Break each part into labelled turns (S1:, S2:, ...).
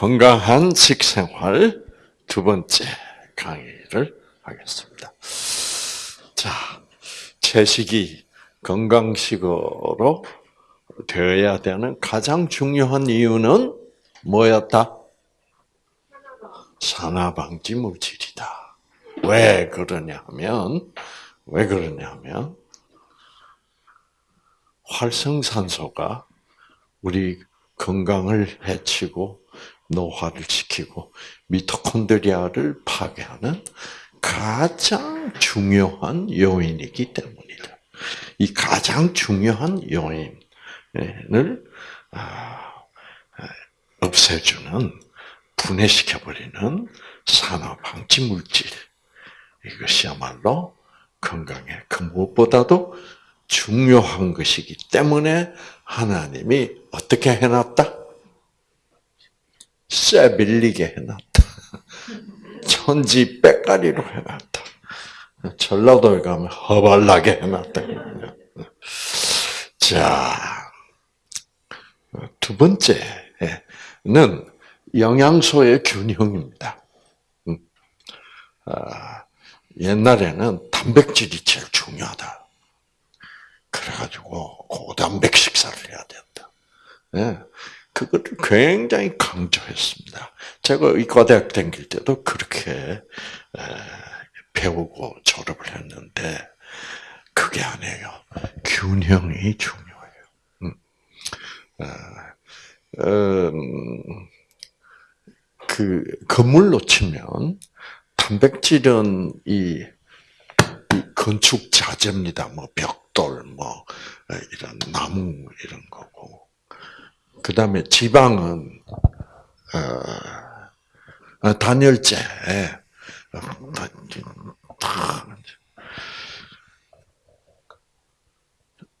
S1: 건강한 식생활 두 번째 강의를 하겠습니다. 자, 채식이 건강식으로 되어야 되는 가장 중요한 이유는 뭐였다? 산화방지 물질이다. 왜 그러냐면, 왜 그러냐면, 활성산소가 우리 건강을 해치고 노화를 시키고 미토콘드리아를 파괴하는 가장 중요한 요인이기 때문이다. 이 가장 중요한 요인을 아, 없애주는 분해시켜버리는 산화 방지 물질 이것이야말로 건강에 그 무엇보다도 중요한 것이기 때문에 하나님이 어떻게 해놨다? 쇠 밀리게 해놨다. 천지 빼가리로 해놨다. 전라도에 가면 허발나게 해놨다. 자, 두 번째는 영양소의 균형입니다. 음. 아, 옛날에는 단백질이 제일 중요하다. 그래가지고 고단백 식사를 해야 된다. 예. 그것을 굉장히 강조했습니다. 제가 의과대학 다닐 때도 그렇게 배우고 졸업을 했는데 그게 아니에요. 균형이 중요해요. 음. 어, 음, 그 건물로 치면 단백질은 이, 이 건축 자재입니다. 뭐 벽돌, 뭐 이런 나무 이런 거고 그 다음에 지방은 어, 어 단열재.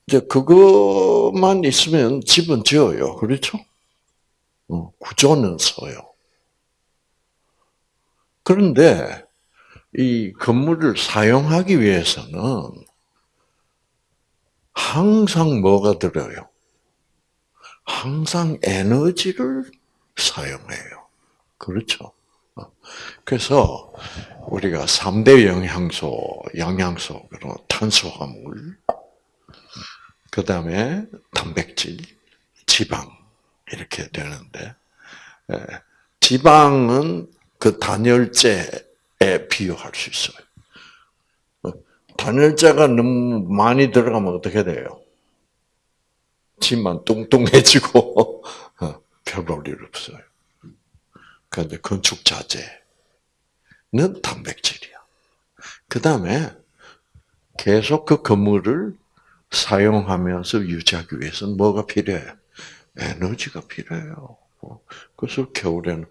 S1: 이제 그것만 있으면 집은 지어요. 그렇죠? 어, 구조는 서요. 그런데 이 건물을 사용하기 위해서는 항상 뭐가 들어요? 항상 에너지를 사용해요. 그렇죠? 어. 그래서 우리가 3대 영양소, 영양소로 탄수화물, 그 다음에 단백질, 지방, 이렇게 되는데, 지방은 그 단열재에 비유할 수 있어요. 어. 단열재가 너무 많이 들어가면 어떻게 돼요? 집만 뚱뚱해지고 어, 별볼일 없어요. 그런데 건축 자재는 단백질이야. 그 다음에 계속 그 건물을 사용하면서 유지하기 위해서는 뭐가 필요해요? 에너지가 필요해요. 그래서 겨울에는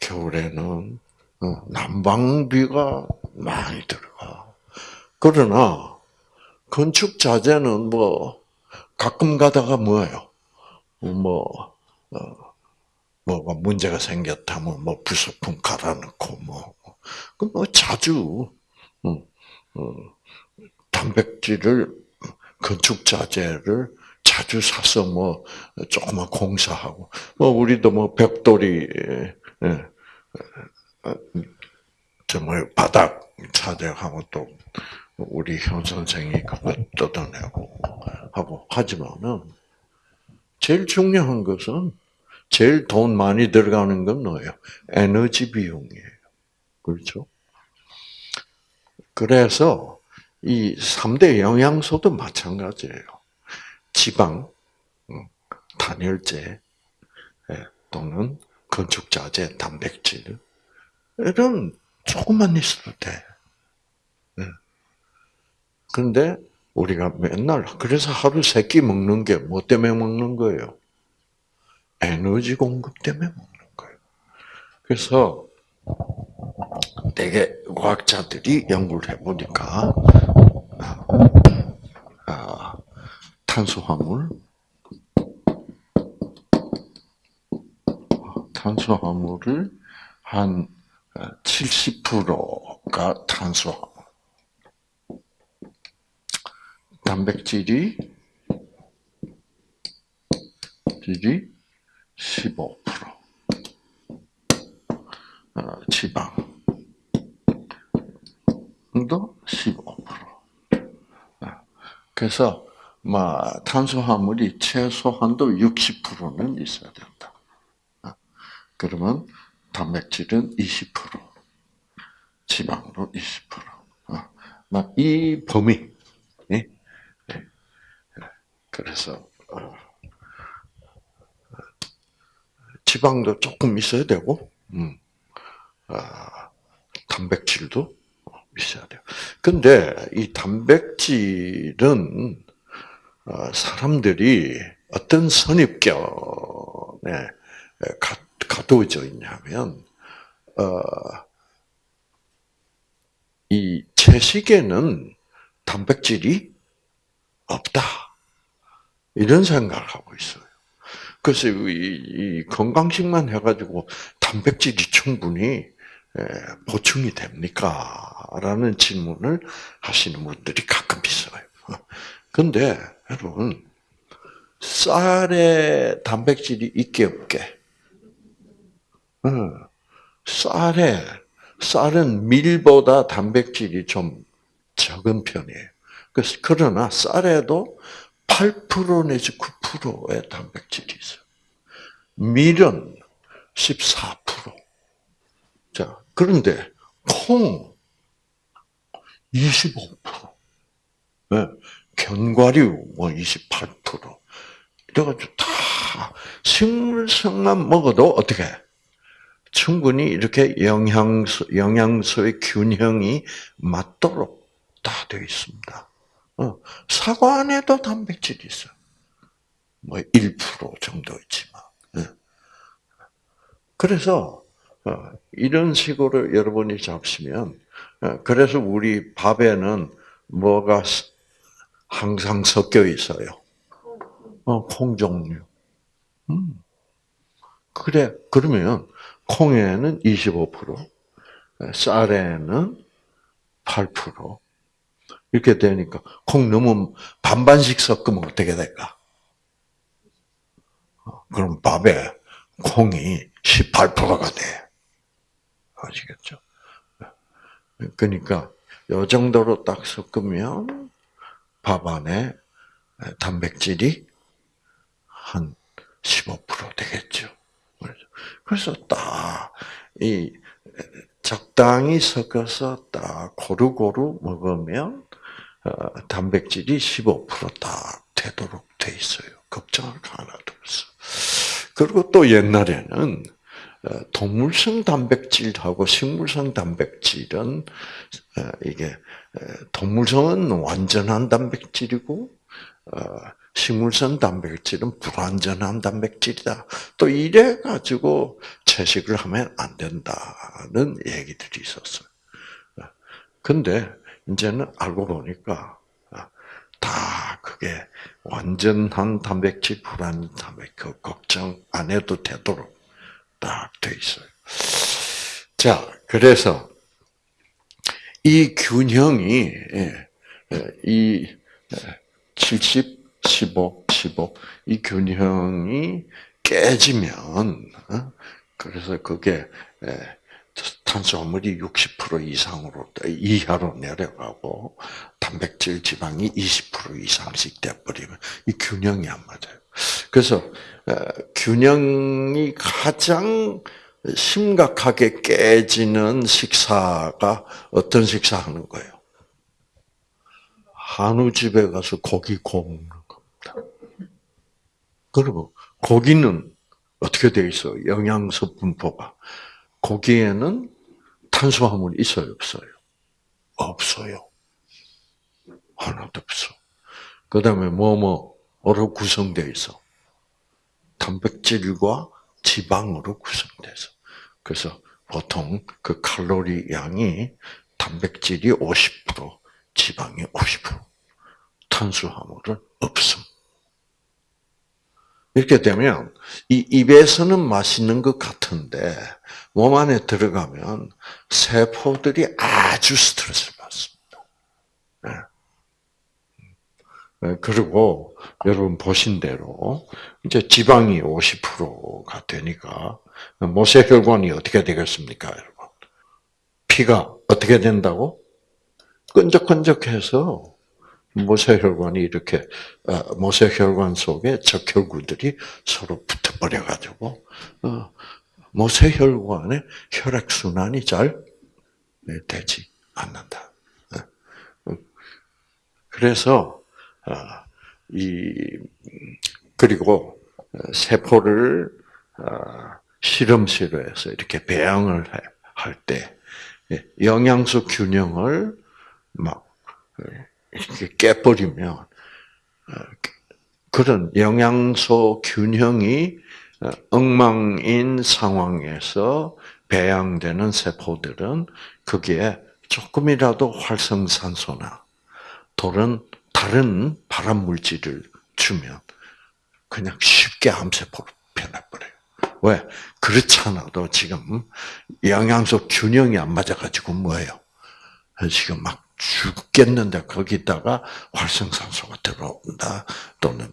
S1: 겨울에는 어, 난방비가 많이 들어가. 그러나 건축 자재는 뭐 가끔 가다가 뭐예요? 뭐, 어, 뭐가 문제가 생겼다면 뭐 부속품 갈아넣고 뭐, 그뭐 자주, 음, 어, 단백질을, 건축 자재를 자주 사서 뭐 조그만 공사하고, 뭐 우리도 뭐 벽돌이, 예, 정말 뭐 바닥 자재하고 또 우리 현 선생이 그거 뜯어내고 하고 하지만은 제일 중요한 것은 제일 돈 많이 들어가는 건 뭐예요? 에너지 비용이에요. 그렇죠? 그래서 이 3대 영양소도 마찬가지예요. 지방, 음, 단열재, 예, 또는 건축자재, 단백질, 이런 조금만 있어도 돼. 그런데 우리가 맨날 그래서 하루 세 끼 먹는 게 뭐 때문에 먹는 거예요? 에너지 공급 때문에 먹는 거예요. 그래서 되게 과학자들이 연구를 해보니까 아, 아, 탄수화물 탄수화물을 한 70%가 탄수화물 단백질이 질이 15%. 어, 지방도 15%. 그래서 막 탄수화물이 최소한도 60%는 있어야 된다. 어, 그러면 단백질은 20%, 지방도 20%. 막이 범위. 네? 그래서 지방도 조금 있어야 되고, 음, 아, 단백질도 있어야 돼요. 근데 이 단백질은 어, 사람들이 어떤 선입견에 가두어져 있냐면, 어, 이 채식에는 단백질이 없다. 이런 생각을 하고 있어요. 그래서 이, 이 건강식만 해가지고 단백질이 충분히 보충이 됩니까? 라는 질문을 하시는 분들이 가끔 있어요. 근데 여러분 쌀에 단백질이 있게 없게? 쌀에 쌀은 밀보다 단백질이 좀 적은 편이에요. 그래서 그러나 쌀에도 8% 내지 9%의 단백질이 있어요. 밀은 14%. 자, 그런데 콩 25%. 네, 견과류 뭐 28%. 이래가지고 다 식물성만 먹어도 어떻게 충분히 이렇게 영양소 영양소의 균형이 맞도록 다 되어 있습니다. 어, 사과 안에도 단백질이 있어. 뭐 1% 정도 있지만. 네. 그래서 어, 이런 식으로 여러분이 잡시면 어, 그래서 우리 밥에는 뭐가 항상 섞여 있어요. 어, 콩 종류. 음. 그래 그러면 콩에는 25%, 쌀에는 8%. 이렇게 되니까 콩 너무 반반씩 섞으면 어떻게 될까? 그럼 밥에 콩이 18%가 돼. 아시겠죠? 그러니까 요 정도로 딱 섞으면 밥 안에 단백질이 한 15% 되겠죠. 그래서 딱 이 적당히 섞어서 딱 고루고루 먹으면 어, 단백질이 15%딱 되도록 돼 있어요. 걱정할 거 하나도 없어. 그리고 또 옛날에는 어, 동물성 단백질하고 식물성 단백질은 어, 이게 동물성은 완전한 단백질이고 식물성 단백질은 불완전한 단백질이다. 또 이래 가지고 채식을 하면 안 된다는 얘기들이 있었어요. 근데 이제는 알고 보니까 다 그게 완전한 단백질, 불완전 단백질 그 걱정 안 해도 되도록 딱 돼 있어요. 자, 그래서 이 균형이 예, 예, 이 70, 15, 15, 이 균형이 깨지면, 어? 그래서 그게 탄수화물이 60% 이상으로 이하로 내려가고 단백질 지방이 20% 이상씩 돼버리면 이 균형이 안 맞아요. 그래서 균형이 가장 심각하게 깨지는 식사가 어떤 식사 하는 거예요? 한우 집에 가서 고기 구우는 겁니다. 그리고 고기는 어떻게 돼 있어? 영양소 분포가 고기에는 탄수화물이 있어요, 없어요? 없어요. 하나도 없어. 그 다음에 뭐, 뭐로 구성되어 있어? 단백질과 지방으로 구성돼서. 그래서 보통 그 칼로리 양이 단백질이 50%, 지방이 50%, 탄수화물은 없음. 이렇게 되면 이 입에서는 맛있는 것 같은데 몸 안에 들어가면 세포들이 아주 스트레스를 받습니다. 네. 예, 그리고 여러분 보신 대로 이제 지방이 50%가 되니까 모세혈관이 어떻게 되겠습니까, 여러분? 피가 어떻게 된다고? 끈적끈적해서 모세혈관이 이렇게 어, 모세혈관 속에 적혈구들이 서로 붙어버려 가지고 어, 모세혈관의 혈액 순환이 잘 되지 않는다. 어. 그래서 이 그리고 세포를 실험실에서 이렇게 배양을 할때 예, 영양소 균형을 막 깨버리면 어, 그런 영양소 균형이 어, 엉망인 상황에서 배양되는 세포들은 거기에 조금이라도 활성산소나 다른 다른 발암 물질을 주면 그냥 쉽게 암세포로 변해버려요. 왜? 그렇잖아도 지금 영양소 균형이 안 맞아가지고 뭐예요? 지금 막 죽겠는데 거기다가 활성산소가 들어온다 또는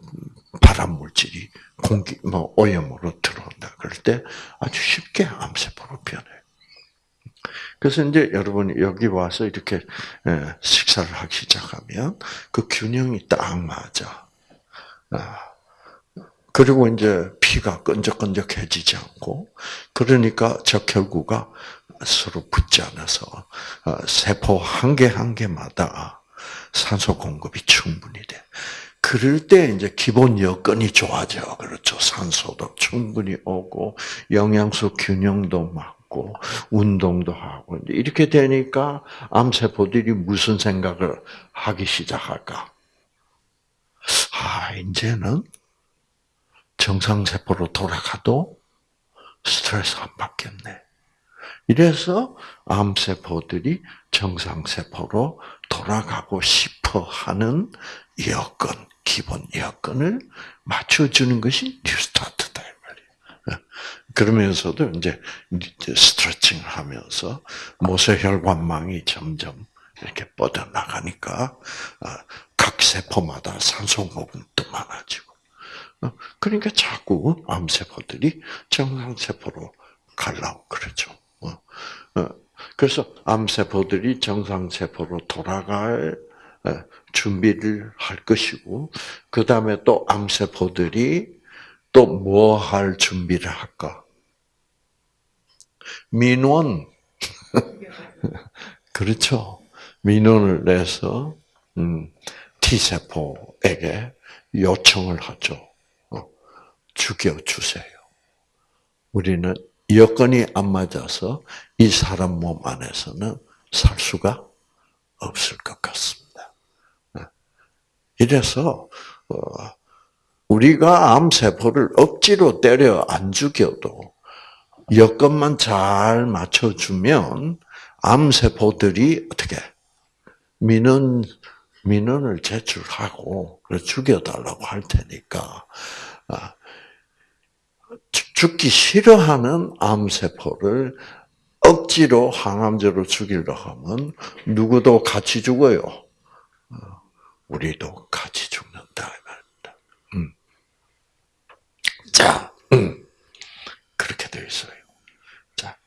S1: 발암 물질이 공기 뭐 오염으로 들어온다 그럴 때 아주 쉽게 암세포로 변해. 그래서 이제 여러분이 여기 와서 이렇게 예, 식사를 하기 시작하면 그 균형이 딱 맞아. 아, 그리고 이제 피가 끈적끈적해지지 않고 그러니까 적혈구가 서로 붙지 않아서 어, 세포 한개한 개마다 산소 공급이 충분히 돼. 그럴 때 이제 기본 여건이 좋아져. 그렇죠. 산소도 충분히 오고 영양소 균형도 맞고 운동도 하고 이렇게 되니까 암세포들이 무슨 생각을 하기 시작할까? 아, 이제는 정상세포로 돌아가도 스트레스 안 받겠네. 이래서 암세포들이 정상세포로 돌아가고 싶어 하는 여건, 기본 여건을 맞춰주는 것이 뉴스타트다. 그러면서도 이제 스트레칭을 하면서 모세혈관망이 점점 이렇게 뻗어나가니까 아, 각 세포마다 산소 어, 그러니까 자꾸 암세포들이 정상세포로 가려고 그러죠. 어, 어, 그래서 암세포들이 정상세포로 돌아갈 준비를 할 것이고, 그 다음에 또 암세포들이 또 뭐 할 준비를 할까? 민원. 그렇죠. 민원을 내서, 음, T세포에게 요청을 하죠. 죽여주세요. 우리는 여건이 안 맞아서 이 사람 몸 안에서는 살 수가 없을 것 같습니다. 네. 이래서 어, 우리가 암세포를 억지로 때려 안 죽여도 여건만 잘 맞춰주면 암세포들이 어떻게 민원 민원을 제출하고 죽여달라고 할 테니까 아, 죽기 싫어하는 암세포를 억지로 항암제로 죽이려 하면 누구도 같이 죽어요. 어, 우리도 같이 죽는다 음. 자, 음. 그렇게 되어 있어요. 자,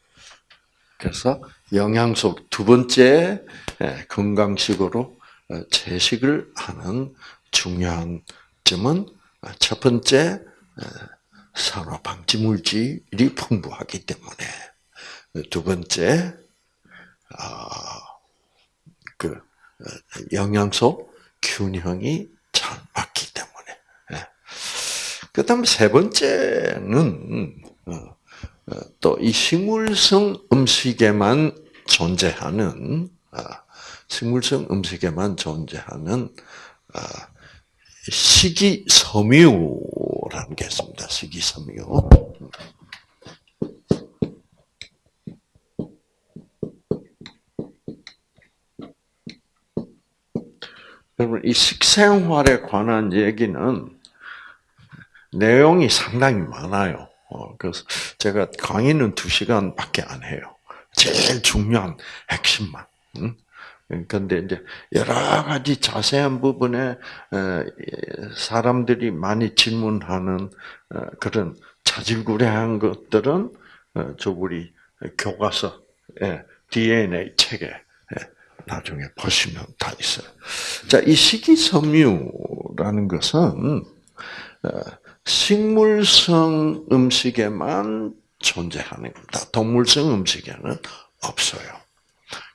S1: 그래서 영양소 두 번째 예, 건강식으로 어, 채식을 하는 중요한 점은 어, 첫 번째 산화 방지 물질이 풍부하기 때문에 두 번째 아, 그 영양소 균형이 잘 맞기 때문에 예. 그다음 세 번째는 어, 어, 또이 식물성 음식에만 존재하는 아, 식물성 음식에만 존재하는 아, 식이섬유 라는 게 있습니다. 식이섬유. 여러분, 이 식생활에 관한 얘기는 내용이 상당히 많아요. 어, 그래서 제가 강의는 두 시간밖에 안 해요. 제일 중요한 핵심만. 근데 이제 여러 가지 자세한 부분에 어, 사람들이 많이 질문하는 어, 그런 자질구레한 것들은 어, 저 우리 교과서 DNA 책에 나중에 보시면 다 있어요. 자, 이 식이섬유라는 것은 식물성 음식에만 존재하는 겁니다. 동물성 음식에는 없어요.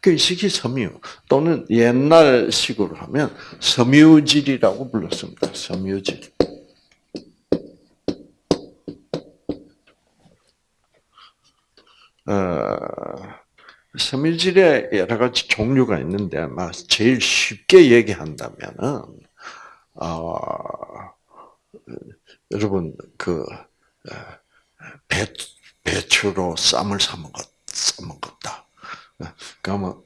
S1: 그 식이 섬유 또는 옛날식으로 하면 섬유질이라고 불렀습니다. 섬유질. 어, 섬유질에 여러 가지 종류가 있는데 제일 쉽게 얘기한다면은 어, 여러분 그 배, 배추로 쌈을 싸 먹었 싸 먹었다. 그러면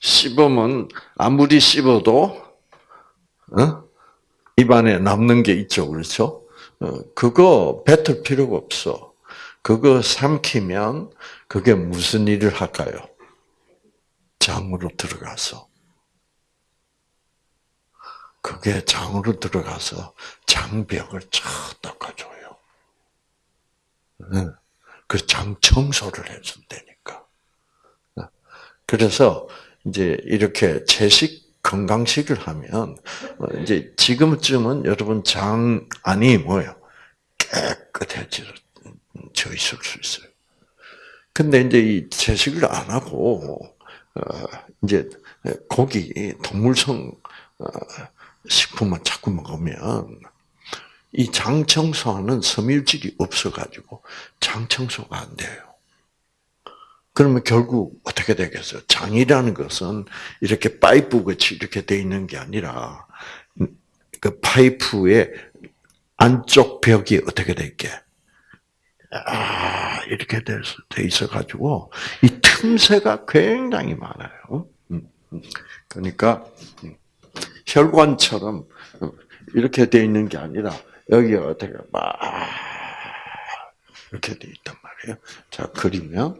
S1: 씹으면 아무리 씹어도 어? 입안에 남는 게 있죠, 그렇죠? 어, 그거 뱉을 필요가 없어. 그거 삼키면 그게 무슨 일을 할까요? 장으로 들어가서 그게 장으로 들어가서 장벽을 쫙 닦아줘요. 그 장 청소를 해준다니까. 그래서 이제 이렇게 채식 건강식을 하면 이제 지금쯤은 여러분 장 안이 뭐요 깨끗해져 있을 수 있어요. 근데 이제 이 채식을 안 하고 어, 이제 고기 동물성 어, 식품만 자꾸 먹으면 이 장 청소하는 섬유질이 없어가지고 장 청소가 안 돼요. 그러면 결국 어떻게 되겠어요? 장이라는 것은 이렇게 파이프 같이 이렇게 돼 있는 게 아니라 그 파이프의 안쪽 벽이 어떻게 돼 있게? 아, 이렇게 돼 있어 가지고 이 틈새가 굉장히 많아요. 음, 음. 그러니까 혈관처럼 이렇게 돼 있는 게 아니라 여기가 어떻게 막 이렇게 돼 있단 말이에요. 자 그리면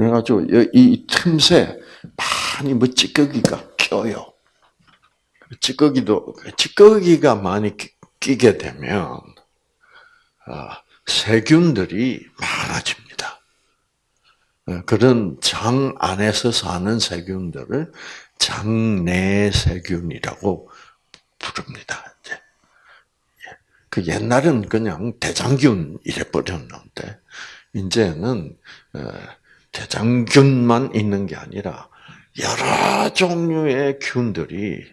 S1: 그래가지고 이 틈새 많이 뭐 찌꺼기가 껴요. 찌꺼기도 찌꺼기가 많이 끼게 되면 아, 세균들이 많아집니다. 어, 그런 장 안에서 사는 세균들을 장내 세균이라고 부릅니다. 예. 그 옛날은 그냥 대장균 이래 버렸는데 이제는 어, 대장균만 있는 게 아니라 여러 종류의 균들이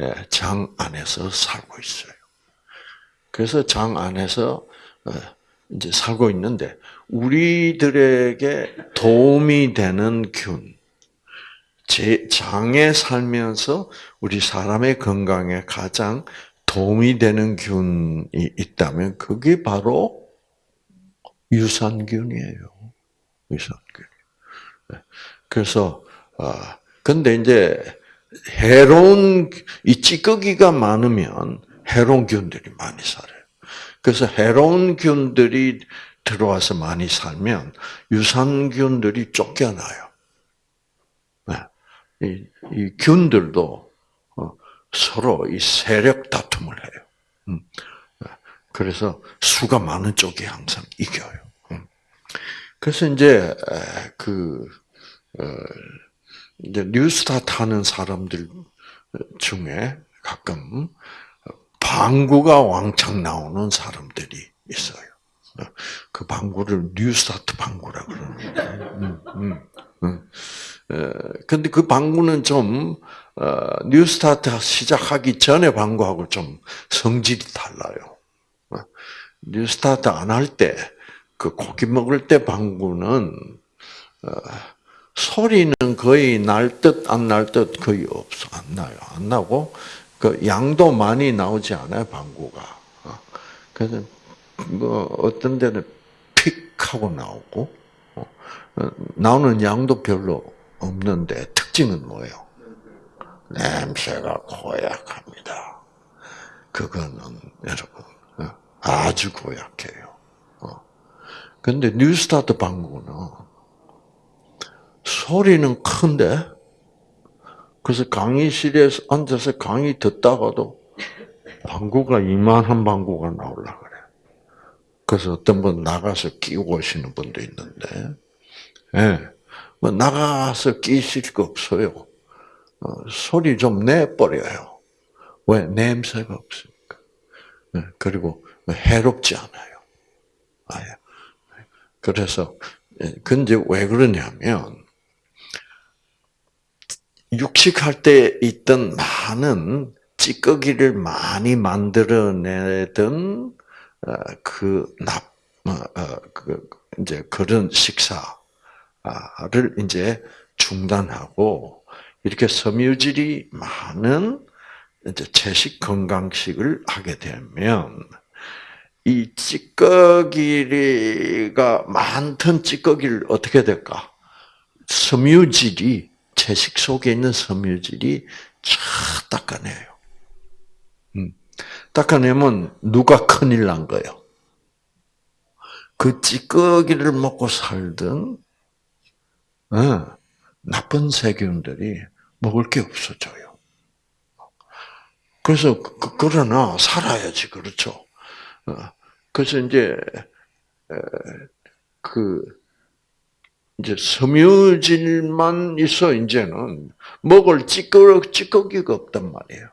S1: 예, 장 안에서 살고 있어요. 그래서 장 안에서 어, 이제 살고 있는데 우리들에게 도움이 되는 균, 제 장에 살면서 우리 사람의 건강에 가장 도움이 되는 균이 있다면 그게 바로 유산균이에요. 유산균. 네. 그래서 아 근데 이제 해로운 이 찌꺼기가 많으면 해로운 균들이 많이 살아요. 그래서 해로운 균들이 들어와서 많이 살면 유산균들이 쫓겨나요. 네. 이, 이 균들도 어, 서로 이 세력 다툼을 해요. 음. 네. 그래서 수가 많은 쪽이 항상 이겨요. 음. 그래서 이제 그 어, 이제 뉴스타트 하는 사람들 중에 가끔 방구가 왕창 나오는 사람들이 있어요. 그 방구를 뉴스타트 방구라 그러는데. 음, 음, 음. 근데 그 방구는 좀 어, 뉴스타트 시작하기 전에 방구하고 좀 성질이 달라요. 어, 뉴스타트 안 할 때, 그 고기 먹을 때 방구는 어, 소리는 거의 날 듯 안 날 듯 거의 없어 안 나요. 안 나고 그 양도 많이 나오지 않아요 방구가. 어. 그래서 뭐 어떤 데는 픽 하고 나오고 어. 어, 나오는 양도 별로 없는데 특징은 뭐예요? 냄새가 고약합니다. 그거는 여러분 아주 고약해요. 근데 뉴스타트 방구는 소리는 큰데, 그래서 강의실에 앉아서 강의 듣다가도 방구가 이만한 방구가 나올라 그래. 그래서 어떤 분 나가서 끼고 오시는 분도 있는데, 예, 뭐 나가서 끼실 거 없어요. 어, 소리 좀 내버려요. 왜? 냄새가 없으니까. 예, 그리고 해롭지 않아요. 아예. 그래서, 예, 근데 왜 그러냐면, 육식할 때 있던 많은 찌꺼기를 많이 만들어내던 어, 그 납, 어, 어, 그 이제 그런 식사를 이제 중단하고 이렇게 섬유질이 많은 이제 채식 건강식을 하게 되면 이 찌꺼기가 많던 찌꺼기를 어떻게 될까? 섬유질이 채식 속에 있는 섬유질이 쫙 닦아내요. 음. 닦아내면 누가 큰일 난 거예요? 그 찌꺼기를 먹고 살던 어, 나쁜 세균들이 먹을 게 없어져요. 그래서 그, 그러나 살아야지 그렇죠. 어, 그래서 이제 그 이제 섬유질만 있어 이제는 먹을 찌꺼기 찌꺼기가 없단 말이에요.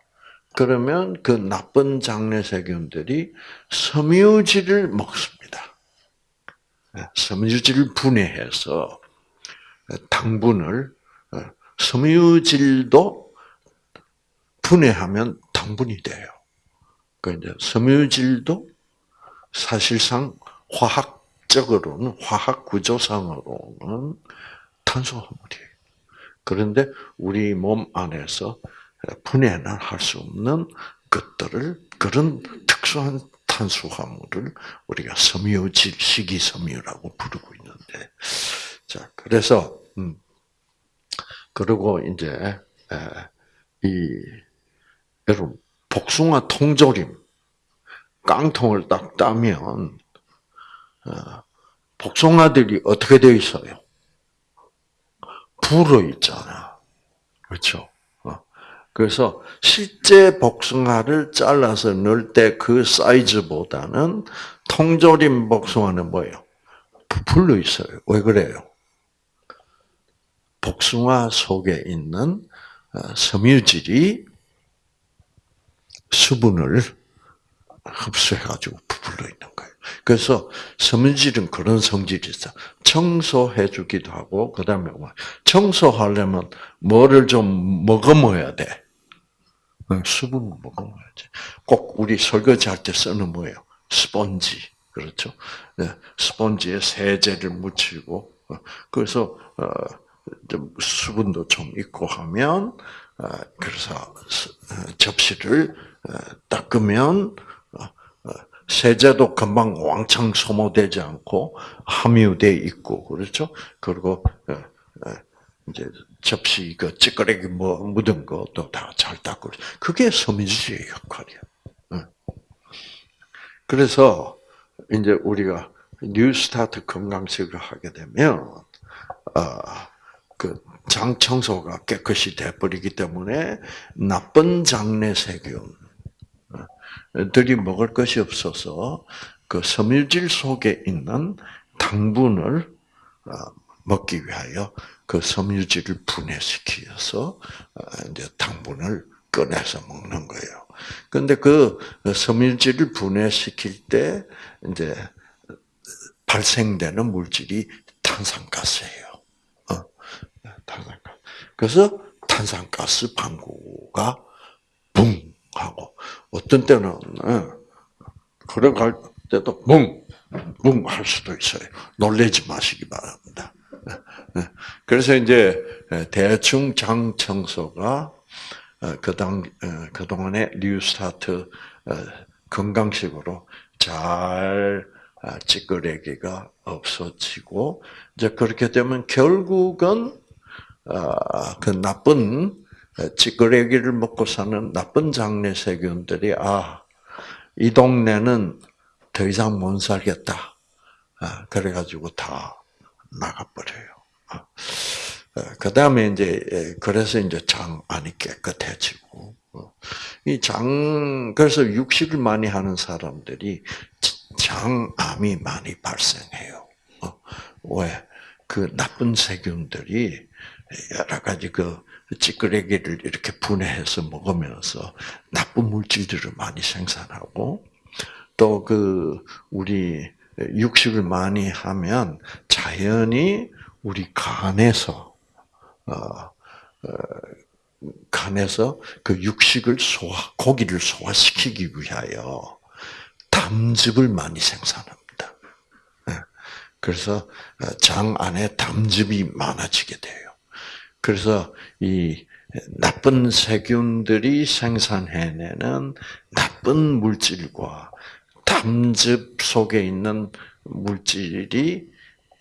S1: 그러면 그 나쁜 장내 세균들이 섬유질을 먹습니다. 네, 섬유질을 분해해서 당분을 어, 섬유질도 분해하면 당분이 돼요. 그 이제 섬유질도 사실상 화학 적으로는 화학 구조상으로는 탄수화물이에요. 그런데 우리 몸 안에서 분해는 할 수 없는 것들을 그런 특수한 탄수화물을 우리가 섬유질 식이섬유라고 부르고 있는데 자 그래서 음 그리고 이제 이 여러분 복숭아 통조림 깡통을 딱 따면 어, 복숭아들이 어떻게 되어 있어요? 불어 있잖아. 그렇죠? 어. 그래서 실제 복숭아를 잘라서 넣을 때 그 사이즈보다는 통조림 복숭아는 뭐예요? 부풀러 있어요. 왜 그래요? 복숭아 속에 있는 어, 섬유질이 수분을 흡수해가지고 부풀러 있는. 그래서 섬유질은 그런 성질이 있어. 청소해 주기도 하고, 그 다음에 뭐, 청소하려면 뭐를 좀 먹어 먹어야 돼. 수분을 먹어 먹어야지. 꼭 우리 설거지 할 때 쓰는 뭐예요? 스펀지. 그렇죠? 네, 스펀지에 세제를 묻히고, 어, 그래서, 어, 좀 수분도 좀 있고 하면, 어, 그래서 접시를 닦으면 세제도 금방 왕창 소모되지 않고 함유돼 있고 그렇죠. 그리고 어, 어, 이제 접시 그 찌꺼기 뭐 묻은 것도 다 잘 닦고 그게 섬유질의 역할이야. 그래서 이제 우리가 뉴스타트 건강식을 하게 되면 그 장 청소가 깨끗이 돼버리기 때문에 나쁜 장내 세균 들이 먹을 것이 없어서 그 섬유질 속에 있는 당분을 어, 먹기 위하여 그 섬유질을 분해시켜서 어, 이제 당분을 꺼내서 먹는 거예요. 근데 그 섬유질을 분해시킬 때 이제 발생되는 물질이 탄산가스예요. 어, 탄산가스. 그래서 탄산가스 방구가 붕 하고 어떤 때는 걸어 갈 때도 뭉, 뭉 할 수도 있어요. 놀래지 마시기 바랍니다. 그래서 이제 대충 장 청소가 어, 그당 어, 그동안의 뉴스타트 어, 건강식으로 잘 아, 찌끄레기가 없어지고 이제 그렇게 되면 결국은 아, 그 나쁜 찌끄레기를 먹고 사는 나쁜 장내 세균들이 아, 이 동네는 더 이상 못 살겠다. 아, 그래가지고 다 나가버려요. 아, 아, 그 다음에 이제 예, 그래서 이제 장 안이 깨끗해지고 어, 이장 그래서 육식을 많이 하는 사람들이 장암이 많이 발생해요. 어, 왜? 그 나쁜 세균들이 여러 가지 그 찌끄레기를 이렇게 분해해서 먹으면서 나쁜 물질들을 많이 생산하고 또 그 우리 육식을 많이 하면 자연히 우리 간에서 어, 어, 간에서 그 육식을 소화 고기를 소화시키기 위하여 담즙을 많이 생산합니다. 예. 그래서 장 안에 담즙이 많아지게 돼요. 그래서 이 나쁜 세균들이 생산해내는 나쁜 물질과 담즙 속에 있는 물질이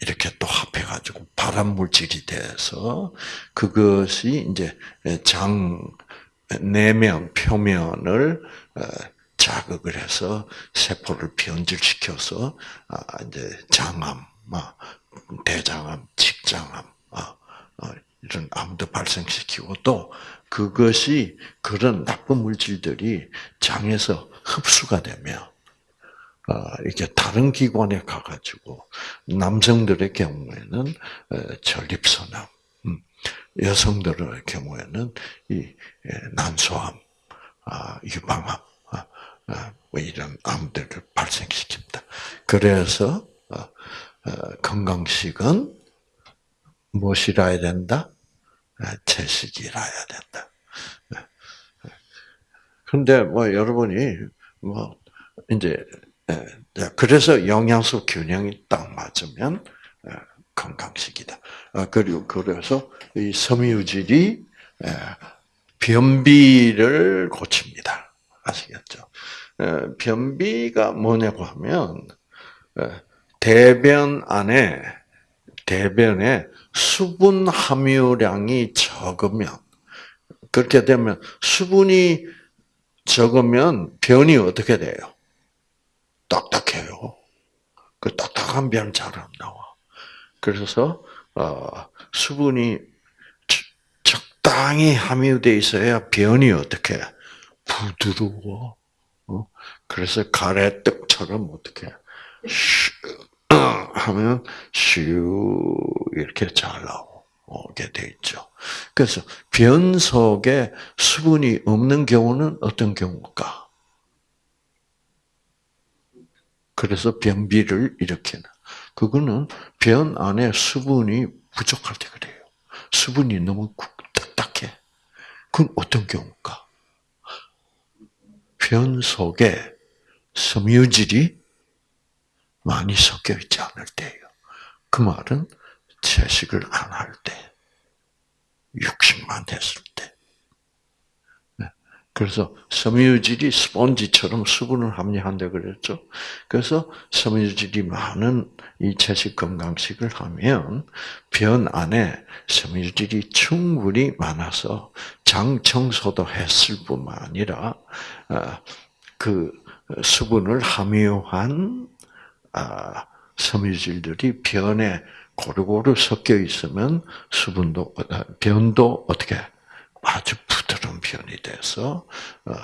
S1: 이렇게 또 합해가지고 발암 물질이 돼서 그것이 이제 장 내면 표면을 어, 자극을 해서 세포를 변질시켜서 아, 이제 장암, 아, 대장암, 직장암 아, 어, 이런 암도 발생시키고 또 그것이 그런 나쁜 물질들이 장에서 흡수가 되면 이렇게 다른 기관에 가가지고 남성들의 경우에는 전립선암, 음, 여성들의 경우에는 이 난소암, 유방암 아, 뭐 이런 암들을 발생시킵니다. 그래서 어, 어, 건강식은 무엇이라야 된다? 아, 채식이라야 된다. 그런데 뭐 여러분이 뭐 이제 그래서 영양소 균형이 딱 맞으면 건강식이다. 아, 그리고 그래서 이 섬유질이 변비를 고칩니다. 아시겠죠? 변비가 뭐냐고 하면 대변 안에 대변에 수분 함유량이 적으면 그렇게 되면 수분이 적으면 변이 어떻게 돼요? 딱딱해요. 그 딱딱한 변 잘 안 나와. 그래서 어, 수분이 적당히 함유돼 있어야 변이 어떻게 부드러워. 어? 그래서 가래떡처럼 어떻게 하면 슈 이렇게 잘 나오게 돼 있죠. 그래서 변 속에 수분이 없는 경우는 어떤 경우일까? 그래서 변비를 일으키는. 그거는 변 안에 수분이 부족할 때 그래요. 수분이 너무 딱딱해. 그건 어떤 경우일까? 변 속에 섬유질이 많이 섞여 있지 않을 때예요. 그 말은 채식을 안 할 때, 육식만 했을 때. 네. 그래서 섬유질이 스펀지처럼 수분을 함유한다 그랬죠. 그래서 섬유질이 많은 이 채식 건강식을 하면 변 안에 섬유질이 충분히 많아서 장 청소도 했을 뿐만 아니라 어, 그 수분을 함유한 아, 섬유질들이 변에 고루고루 섞여 있으면 수분도 어, 변도 어떻게 아주 부드러운 변이 돼서 어,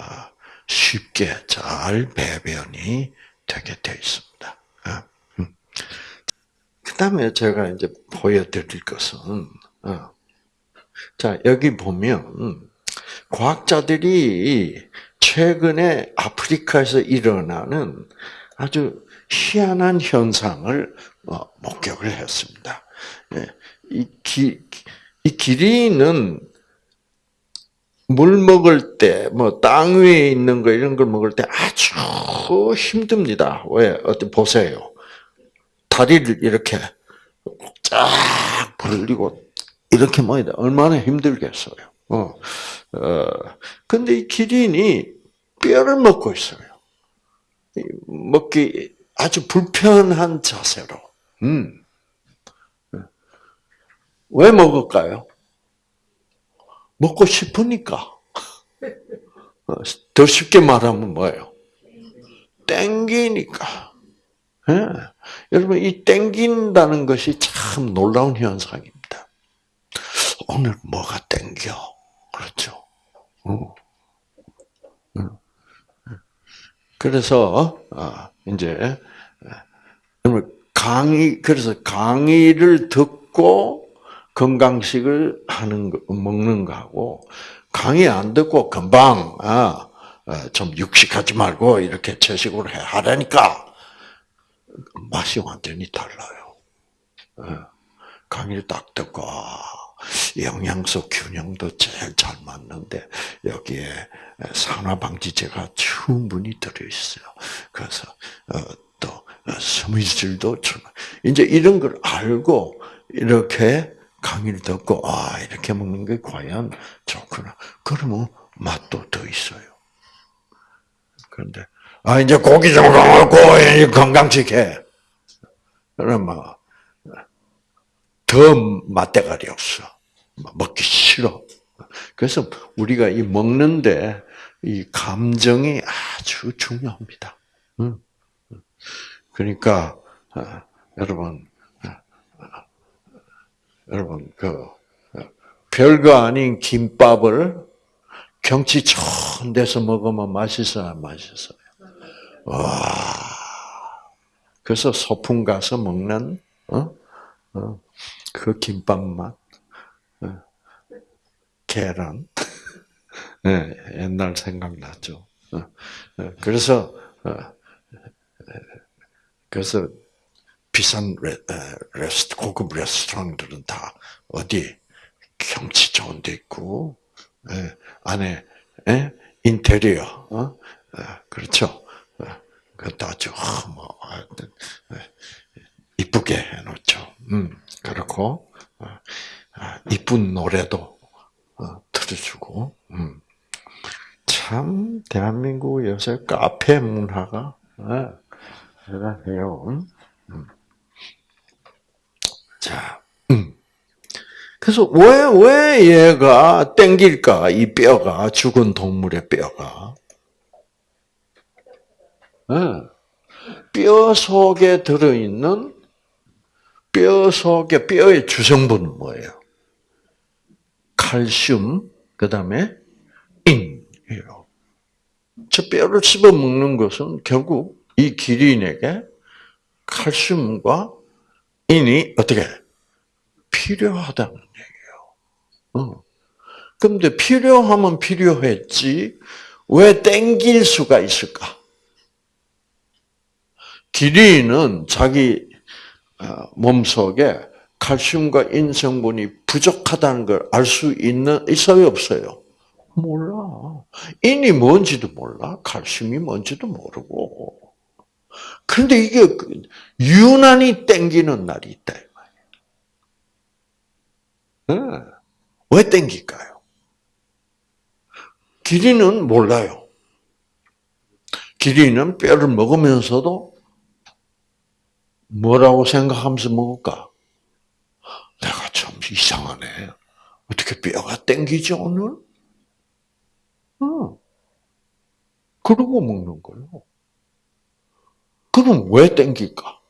S1: 쉽게 잘 배변이 되게 되어 있습니다. 음. 그 다음에 제가 이제 보여드릴 것은 자 여기 보면 과학자들이 최근에 아프리카에서 일어나는 아주 희한한 현상을 어, 목격을 했습니다. 예, 이, 기, 이 기린은 물 먹을 때, 뭐, 땅 위에 있는 거, 이런 걸 먹을 때 아주 힘듭니다. 왜? 어때, 보세요. 다리를 이렇게 쫙 벌리고, 이렇게 돼. 얼마나 힘들겠어요. 어. 어, 근데 이 기린이 뼈를 먹고 있어요. 먹기 아주 불편한 자세로. 음. 왜 먹을까요? 먹고 싶으니까. 어, 더 쉽게 말하면 뭐예요? 땡기니까. 예. 여러분, 이 땡긴다는 것이 참 놀라운 현상입니다. 오늘 뭐가 땡겨? 그렇죠. 어. 어. 그래서 아, 이제 강의 그래서 강의를 듣고 건강식을 하는 거, 먹는 거하고 강의 안 듣고 금방 아, 좀 육식하지 말고 이렇게 채식으로 해 하라니까 맛이 완전히 달라요. 강의를 딱 듣고 영양소 균형도 제일 잘 맞는데 여기에 산화방지제가 충분히 들어 있어요. 그래서 어, 또 섬유질도 이제 이런 걸 알고 이렇게 강의를 듣고 아 이렇게 먹는 게 과연 좋구나. 그러면 맛도 더 있어요. 그런데 아 이제 고기 좀 먹고 건강식해. 그러면 더 맛대가리 없어. 먹기 싫어. 그래서 우리가 이 먹는데 이 감정이 아주 중요합니다. 그러니까 아, 여러분, 아, 여러분 그 별거 아닌 김밥을 경치 좋은 데서 먹으면 맛있어요, 맛있어요. 와. 그래서 소풍 가서 먹는 어? 어? 그 김밥 맛, 어, 계란, 네, 옛날 생각나죠. 어, 어, 그래서 그래서 비싼 레, 스트 고급 레스토랑들은 다 어디 경치 좋은 데 있고 안에 인테리어 그렇죠. 그것도 아주 뭐 이쁘게 해놓죠. 음, 그렇고 어, 아, 이쁜 노래도 어, 들어주고 음. 참 대한민국 요새 카페 문화가 어, 대단해요. 음. 자, 음. 그래서 왜, 왜 얘가 땡길까? 이 뼈가, 죽은 동물의 뼈가. 뼈 속에 들어있는 뼈 속에 뼈의 주성분은 뭐예요? 칼슘, 그 다음에 인이에요. 저 뼈를 씹어 먹는 것은 결국 이 기린에게 칼슘과 인이 어떻게 필요하다는 얘기예요. 어. 근데 필요하면 필요했지 왜 땡길 수가 있을까? 기린은 자기 어, 몸 속에 칼슘과 인성분이 부족하다는 걸 알 수 있는 있어요 없어요? 몰라. 인이 뭔지도 몰라. 칼슘이 뭔지도 모르고. 그런데 이게 그 유난히 땡기는 날이 있다 이 말이에요. 네. 왜 땡길까요? 기린은 몰라요. 기린은 뼈를 먹으면서도 뭐라고 생각하면서 먹을까? 내가 참 이상하네. 어떻게 뼈가 땡기지 오늘? 어. 그러고 먹는 거예요. 그럼 왜 땡길까?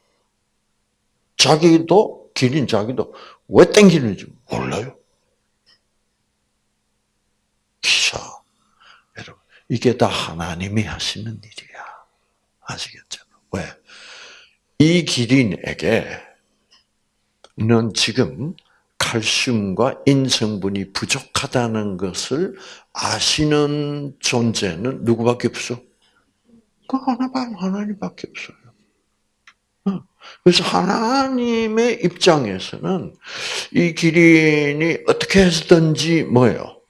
S1: 자기도 기린 자기도 왜 땡기는지 몰라요. 기사 여러분 이게 다 하나님이 하시는 일이야. 아시겠죠? 왜? 이 기린에게는 지금 칼슘과 인성분이 부족하다는 것을 아시는 존재는 누구밖에 없어? 그 하나만 하나님밖에 없어요. 어. 그래서 하나님의 입장에서는 이 기린이 어떻게 해서든지 뭐예요?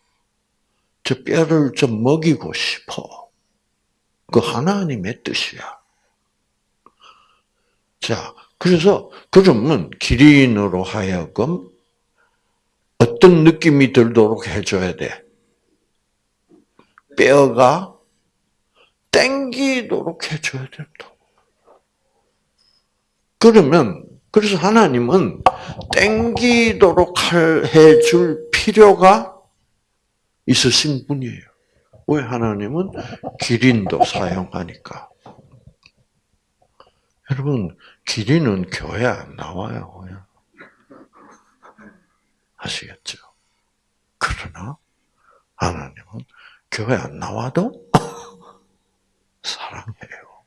S1: 저 뼈를 좀 먹이고 싶어. 그 하나님의 뜻이야. 자, 그래서 그러면 기린으로 하여금 어떤 느낌이 들도록 해줘야 돼? 뼈가 땡기도록 해줘야 된다. 그러면 그래서 하나님은 땡기도록 해줄 필요가 있으신 분이에요. 왜 하나님은 기린도 사용하니까. 여러분 길이는 교회 안 나와요. 아시겠죠? 그러나 하나님은 교회 안 나와도 사랑해요.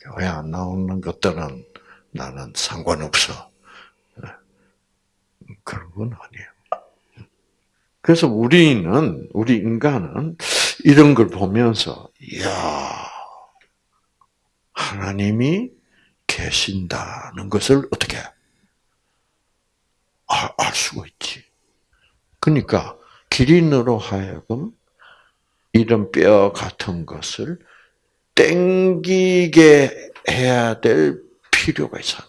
S1: 교회 안 나오는 것들은 나는 상관없어. 그런 건 아니에요. 그래서 우리는, 우리 인간은 이런 걸 보면서, 이야, 하나님이 계신다는 것을 어떻게 알, 알 수가 있지. 그러니까 기린으로 하여금 이런 뼈 같은 것을 땡기게 해야 될 필요가 있어.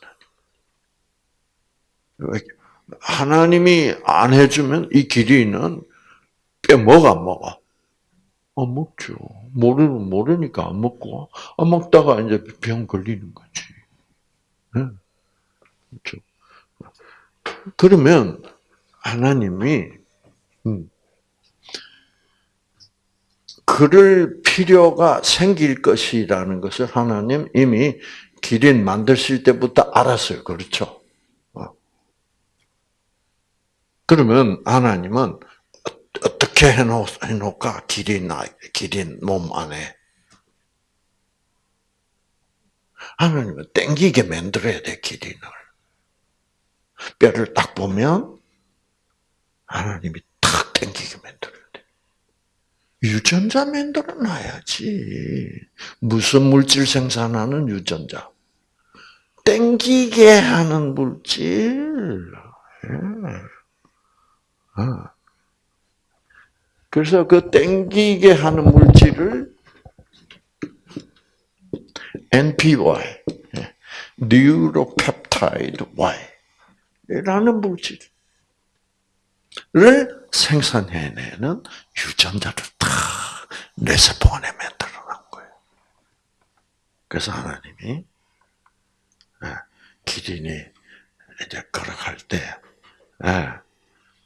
S1: 하나님이 안 해주면 이 기린은 뼈안 먹어? 안 먹죠. 모르 모르니까 안 먹고 안 먹다가 이제 병 걸리는 거지. 네. 그렇죠. 그러면 하나님이 음, 그럴 필요가 생길 것이라는 것을 하나님 이미 기린 만드실 때부터 알았어요. 그렇죠? 어. 그러면 하나님은 어떻게 해놓을까? 기린, 기린 몸 안에. 하나님은 땡기게 만들어야 돼, 기린을. 뼈를 딱 보면 하나님이 탁 땡기게 만들어야 돼. 유전자 만들어 놔야지. 무슨 물질 생산하는 유전자? 땡기게 하는 물질. 예. 어. 그래서 그 땡기게 하는 물질을 NPY, Neuropeptide Y라는 물질을 생산해내는 유전자를 다 뇌세포 안에 만들어 놓은 거예요. 그래서 하나님이 예, 기린이 이제 걸어갈 때, 예,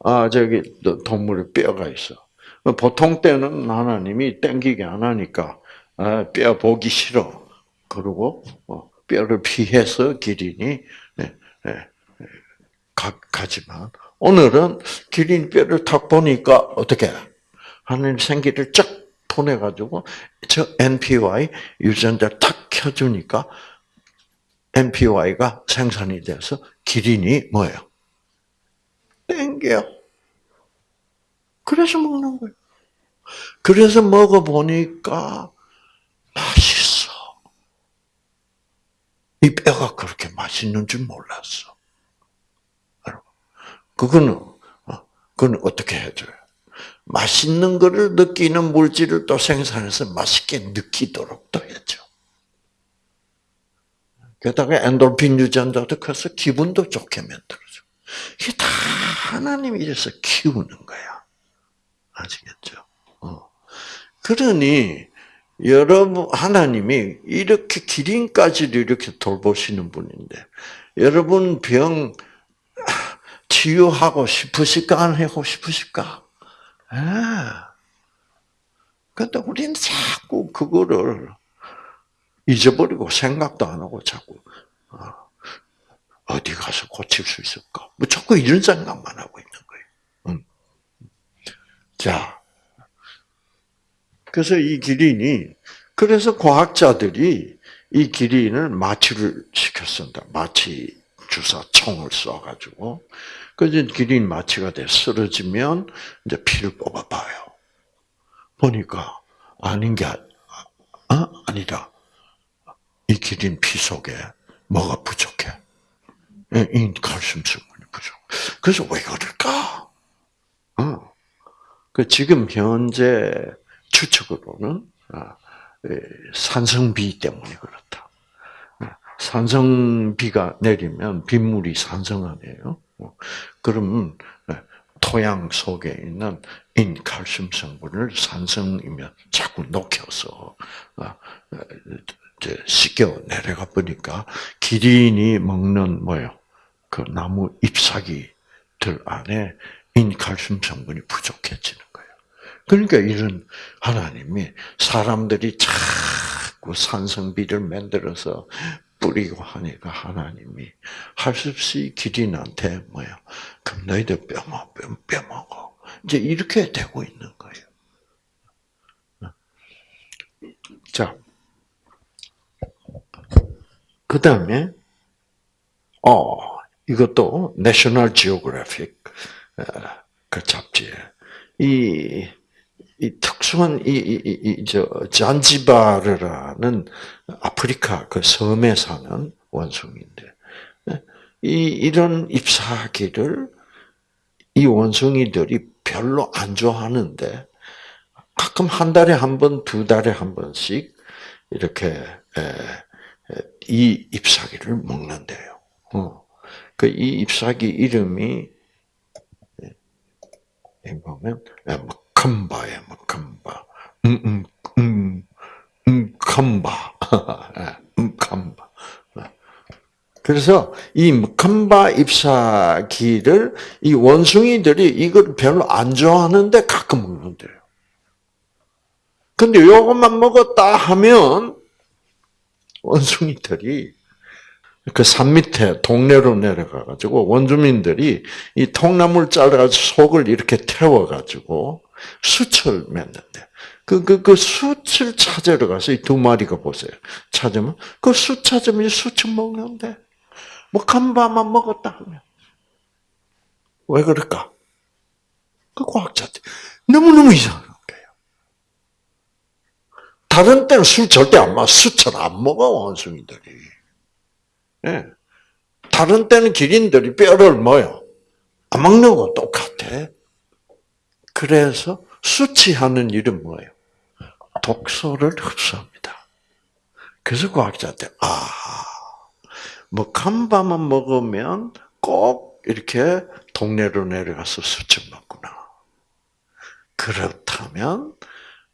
S1: 아, 저기 동물의 뼈가 있어. 보통 때는 하나님이 땡기게 안 하니까 아, 뼈 보기 싫어. 그리고 어, 뼈를 피해서 기린이 네, 네, 가, 지만 오늘은 기린 뼈를 탁 보니까 어떻게 하나님 생기를 쫙 보내가지고 저 NPY 유전자 탁 켜주니까 NPY가 생산이 돼서 기린이 뭐예요? 땡겨. 그래서 먹는 거예요. 그래서 먹어보니까 맛있어. 이 뼈가 그렇게 맛있는 줄 몰랐어. 그거는, 어, 그건 어떻게 해줘요? 맛있는 거를 느끼는 물질을 또 생산해서 맛있게 느끼도록 또 해줘. 게다가 엔돌핀 유전자도 커서 기분도 좋게 만들어줘. 이게 다 하나님이 이래서 키우는 거야. 아시겠죠? 어. 그러니 여러분 하나님이 이렇게 기린까지도 이렇게 돌보시는 분인데 여러분 병 치유하고 싶으실까 안 하고 싶으실까? 아. 근데 우리는 자꾸 그거를 잊어버리고 생각도 안 하고 자꾸 어, 어디 가서 고칠 수 있을까? 뭐 자꾸 이런 생각만 하고 있는. 자, 그래서 이 기린이 그래서 과학자들이 이 기린을 마취를 시켰습니다. 마취 주사 총을 쏴가지고 그래서 기린 마취가 돼 쓰러지면 이제 피를 뽑아봐요. 보니까 아닌 게 아, 아니다. 이 기린 피 속에 뭐가 부족해? 이 칼슘 성분이 부족. 그래서 왜 그럴까? 어. 그 지금 현재 추측으로는 아, 산성비 때문에 그렇다. 산성비가 내리면 빗물이 산성하네요. 어. 그럼 토양 속에 있는 인칼슘 성분을 산성이면 자꾸 녹여서 아, 씻겨 내려가 보니까 기린이 먹는 뭐요? 그 나무 잎사귀들 안에 인칼슘 성분이 부족해지는 거예요. 그러니까 이런 하나님이 사람들이 자꾸 산성비를 만들어서 뿌리고 하니까 하나님이 할 수 없이 기린한테 뭐야? 그럼 너희들 뼈먹, 뼈, 뼈 먹어. 이제 이렇게 되고 있는 거예요. 자, 그 다음에 어 이것도 National Geographic 그래픽 그 잡지에 이, 이 특수한 이, 이, 이, 이, 저, 잔지바르라는 아프리카 그 섬에 사는 원숭이인데, 이, 이런 잎사귀를 이 원숭이들이 별로 안 좋아하는데, 가끔 한 달에 한 번, 두 달에 한 번씩 이렇게 에, 에, 이 잎사귀를 먹는데요. 어. 그이 잎사귀 이름이 이 보면 먹컴바예 먹컴바, 음음 음, 음 컴바, 음 컴바. 그래서 이 컴바 잎사귀를 이 원숭이들이 이걸 별로 안 좋아하는데 가끔 먹는데요. 근데 요것만 먹었다 하면 원숭이들이 그 산 밑에 동네로 내려가 가지고 원주민들이 이 통나무를 잘라가지고 속을 이렇게 태워 가지고 숯을 맺는데 그 그그 숯을 찾으러 가서 이 두 마리가 보세요. 찾으면 그숯 찾으면 숯을 먹는데 뭐 간바만 먹었다 하면 왜 그럴까? 그 과학자들 너무 너무 이상한 거예요. 다른 때는 술 절대 안 마셔. 숯을 안 먹어 원숭이들이. 예. 다른 때는 기린들이 뼈를 뭐요? 안 먹는 거 똑같아. 그래서 수치하는 일은 뭐예요? 독소를 흡수합니다. 그래서 과학자한테 아, 뭐 간바만 먹으면 꼭 이렇게 동네로 내려가서 수치 먹구나. 그렇다면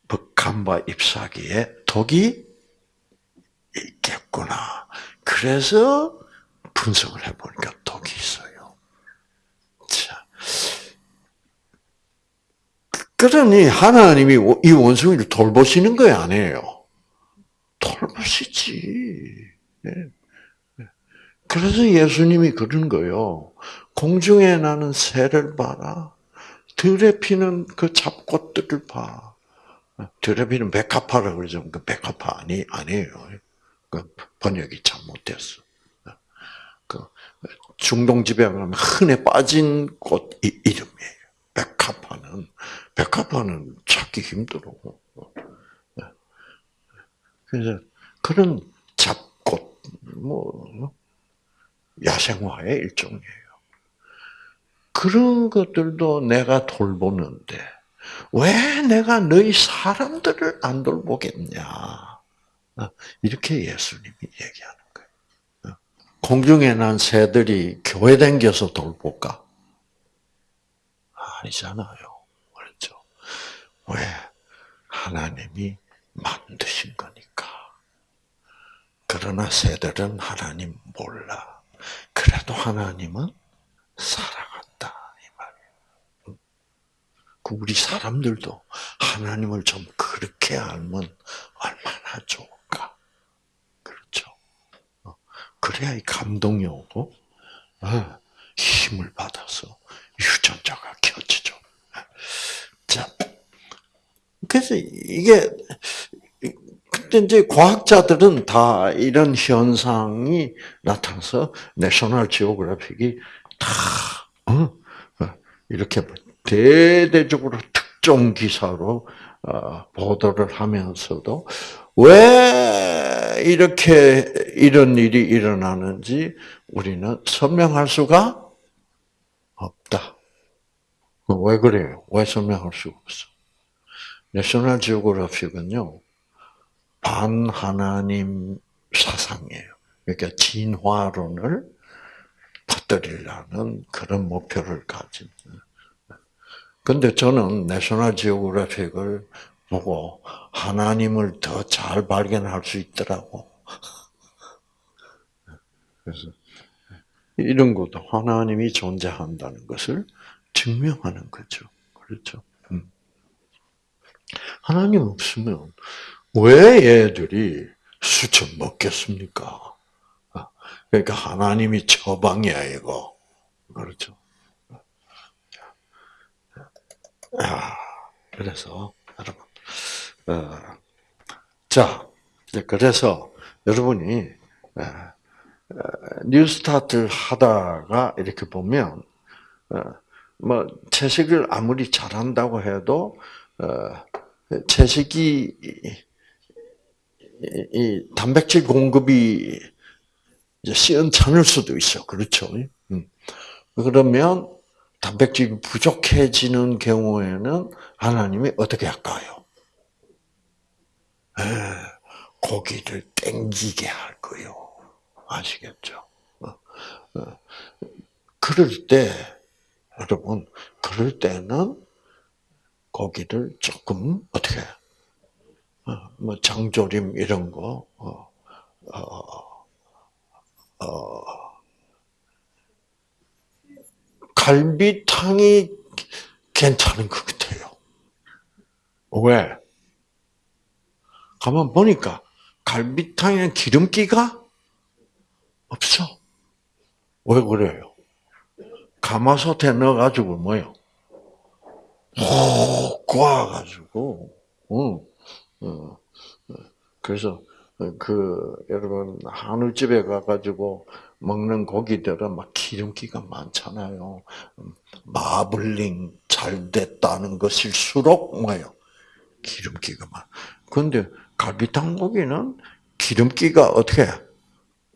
S1: 뭐 간바 잎사귀에 독이 있겠구나. 그래서 분석을 해보니까 독이 있어요. 자. 그러니 하나님이 이 원숭이를 돌보시는 거예요, 아니에요? 돌보시지. 네. 그래서 예수님이 그런 거요. 공중에 나는 새를 봐라. 들에 피는 그 잡꽃들을 봐. 들에 피는 백합화라 그러죠. 그 백합화 아니, 아니에요. 그 번역이 잘못됐어. 그 중동 집에 가면 흔해 빠진 꽃 이름이에요. 백합화는 백합화는 찾기 힘들어. 그래서 그런 잡꽃 뭐 야생화의 일종이에요. 그런 것들도 내가 돌보는데 왜 내가 너희 사람들을 안 돌보겠냐? 어, 이렇게 예수님이 얘기하는 거예요. 어, 공중에 난 새들이 교회 댕겨서 돌볼까? 아니잖아요. 그렇죠. 왜? 하나님이 만드신 거니까. 그러나 새들은 하나님 몰라. 그래도 하나님은 살아간다. 이 말이에요. 그 우리 사람들도 하나님을 좀 그렇게 알면 얼마나 좋아. 그래야 이 감동이 오고 어, 힘을 받아서 유전자가 켜지죠. 자, 그래서 이게 근데 이제 과학자들은 다 이런 현상이 나타나서 내셔널 지오그래픽이 다 어, 어, 이렇게 대대적으로 특정 기사로 보도를 하면서도 왜 이렇게 이런 일이 일어나는지 우리는 설명할 수가 없다. 왜 그래요? 왜 설명할 수가 없어? 내셔널 지오그래픽은요, 반하나님 사상이에요. 그러니까 진화론을 퍼뜨리려는 그런 목표를 가진. 근데 저는 내셔널 지오그래픽을 보고 하나님을 더 잘 발견할 수 있더라고. 그래서 이런 것도 하나님이 존재한다는 것을 증명하는 거죠. 그렇죠. 음. 하나님 없으면 왜 얘들이 수천 먹겠습니까? 아, 그러니까 하나님이 처방이야 이거. 그렇죠. 아, 그래서 자, 이제 그래서 여러분이 에, 에, 뉴스타트를 하다가 이렇게 보면 어, 뭐 채식을 아무리 잘한다고 해도 어, 채식이 이, 이 단백질 공급이 이제 시원찮을 수도 있어. 그렇죠. 음. 그러면 단백질이 부족해지는 경우에는 하나님이 어떻게 할까요? 에, 고기를 땡기게 할 거요. 아시겠죠? 어, 어. 그럴 때, 여러분, 그럴 때는 고기를 조금, 어떻게, 어, 뭐, 장조림 이런 거, 어, 어, 어, 갈비탕이 괜찮은 것 같아요. 왜? 가만 보니까 갈비탕에는 기름기가 없어. 왜 그래요? 가마솥에 넣어가지고 뭐요? 오, 구워가지고, 응, 응. 그래서 그 여러분 한우집에 가가지고 먹는 고기들은 막 기름기가 많잖아요. 마블링 잘 됐다는 것일수록 뭐요? 기름기가 많. 근데 갈비탕 고기는 기름기가 어떻게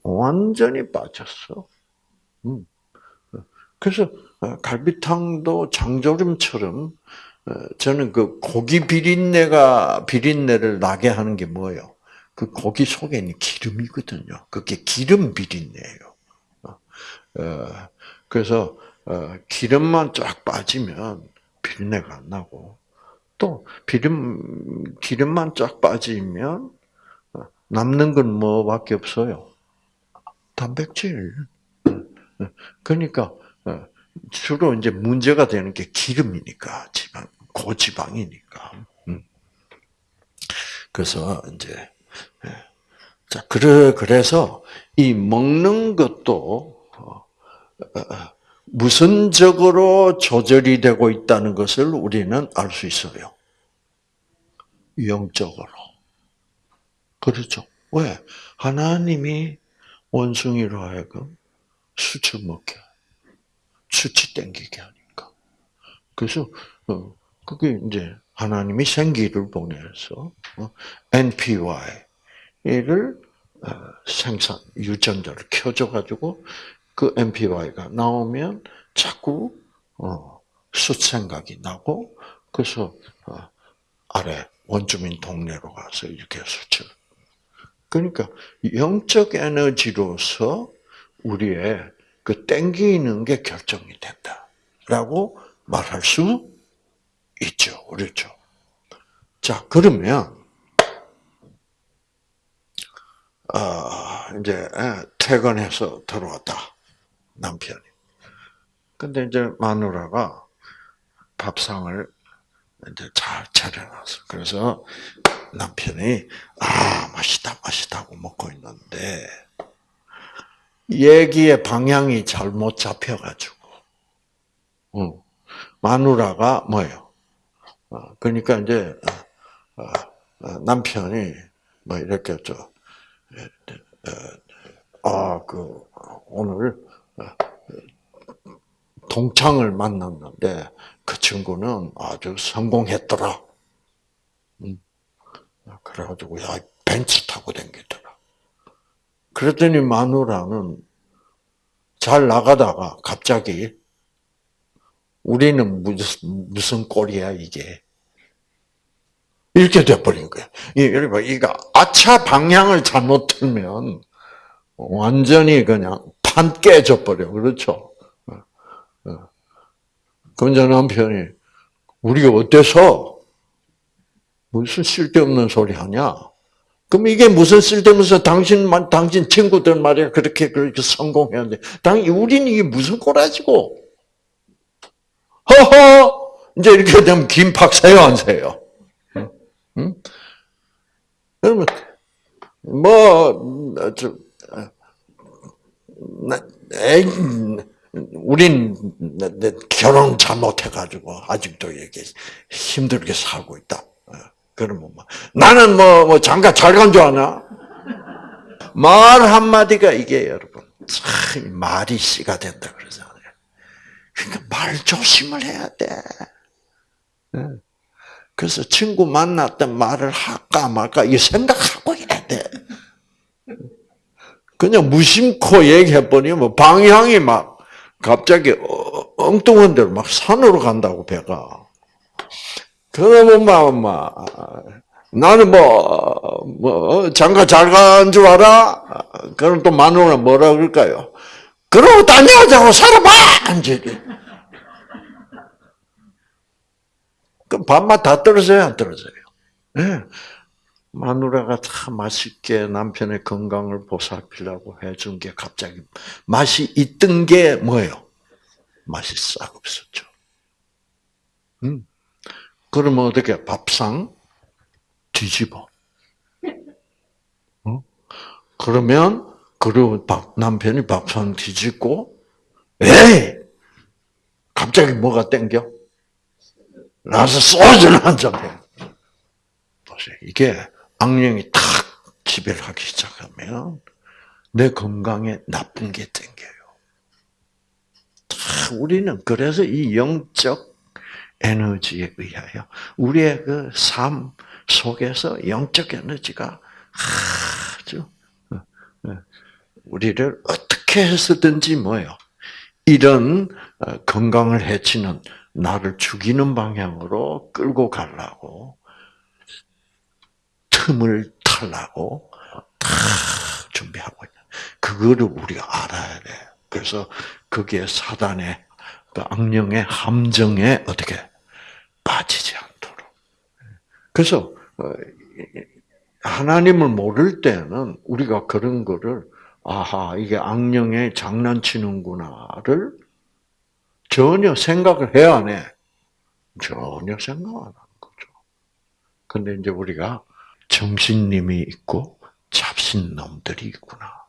S1: 완전히 빠졌어. 음. 그래서 갈비탕도 장조림처럼 저는 그 고기 비린내가 비린내를 나게 하는 게 뭐예요? 그 고기 속에 있는 기름이거든요. 그게 기름 비린내예요. 어, 그래서 어, 기름만 쫙 빠지면 비린내가 안 나고 또 기름 기름만 쫙 빠지면 어, 남는 건 뭐밖에 없어요. 단백질. 그러니까 주로 이제 문제가 되는 게 기름이니까 지방 고지방이니까. 음. 그래서 이제 자 그래 그래서 이 먹는 것도 무선적으로 조절이 되고 있다는 것을 우리는 알 수 있어요. 영적으로. 그렇죠. 왜? 하나님이 원숭이로 하여금 수치 먹게, 수치 땡기게 하니까. 그래서, 어, 그게 이제 하나님이 생기를 보내서, 어, NPY를 어, 생산, 유전자를 켜줘가지고, 그 NPY가 나오면 자꾸, 어, 숫 생각이 나고, 그래서, 아래 원주민 동네로 가서 이렇게 수치를 그러니까 영적 에너지로서 우리의 그 땡기는 게 결정이 된다라고 말할 수 있죠. 그렇죠? 자, 그러면 어, 이제 퇴근해서 들어왔다 남편이. 근데 이제 마누라가 밥상을 이제 잘 차려놨어. 그래서 남편이 아 맛있다 맛있다고 먹고 있는데 얘기의 방향이 잘못 잡혀가지고 응. 마누라가 뭐예요? 어, 그러니까 이제 어, 어, 남편이 뭐 이렇게 저 아그 오늘 동창을 만났는데 그 친구는 아주 성공했더라. 그래가지고 야 벤츠 타고 댕기더라. 그랬더니 마누라는 잘 나가다가 갑자기 우리는 무슨 무슨 꼴이야 이게 이렇게 돼버린 거야. 여러분 이거 아차 방향을 잘못 틀면 완전히 그냥 판 깨져 버려 그렇죠. 그런데 남편이 우리가 어때서 무슨 쓸데없는 소리 하냐? 그럼 이게 무슨 쓸데없어서 당신만, 당신 친구들 말이야. 그렇게, 그렇게 성공했는데. 당, 우리는 이게 무슨 꼬라지고. 허허! 이제 이렇게 되면 김팍 세요, 안 세요? 응? 그러면, 뭐, 저, 에이, 우린 결혼 잘못해가지고 아직도 이렇게 힘들게 살고 있다. 그러면 뭐, 나는 뭐, 뭐, 장가 잘 간 줄 아나? 말 한마디가 이게 여러분, 참, 말이 씨가 된다 그러잖아요. 그러니까 말 조심을 해야 돼. 네. 그래서 친구 만났던 말을 할까 말까 이 생각하고 해야 돼. 그냥 무심코 얘기해버리면 뭐 방향이 막 갑자기 어, 엉뚱한 데로 막 산으로 간다고 배가. 그러면 막, 막 나는 뭐, 뭐, 장가 잘 간 줄 알아? 그럼 또 마누라 뭐라 그럴까요? 그러고 딴 여자하고 살아봐! 이제. 그럼 밥맛 다 떨어져요, 안 떨어져요? 네. 마누라가 참 맛있게 남편의 건강을 보살피려고 해준 게 갑자기 맛이 있던 게 뭐예요? 맛이 싹 없었죠. 음. 그러면 어떻게 밥상 뒤집어. 어? 그러면 그리고 남편이 밥상 뒤집고 에이 갑자기 뭐가 땡겨? 나서 소주를 한잔 해. 보세요. 이게 악령이 탁 지배를 하기 시작하면 내 건강에 나쁜 게 땡겨요. 우리는 그래서 이 영적 에너지에 의하여 우리의 그 삶 속에서 영적 에너지가 아주 어, 어, 우리를 어떻게 해서든지 뭐요 이런 어, 건강을 해치는 나를 죽이는 방향으로 끌고 가려고 틈을 타려고 다 준비하고 있는. 그거를 우리가 알아야 돼. 그래서 거기에 사단의 그 악령의 함정에 어떻게 빠지지 않도록. 그래서 어, 하나님을 모를 때는 우리가 그런 거를 아하 이게 악령에 장난치는구나를 전혀 생각을 해야 안 해. 전혀 생각 안 하는 거죠. 근데 이제 우리가 정신님이 있고 잡신놈들이 있구나.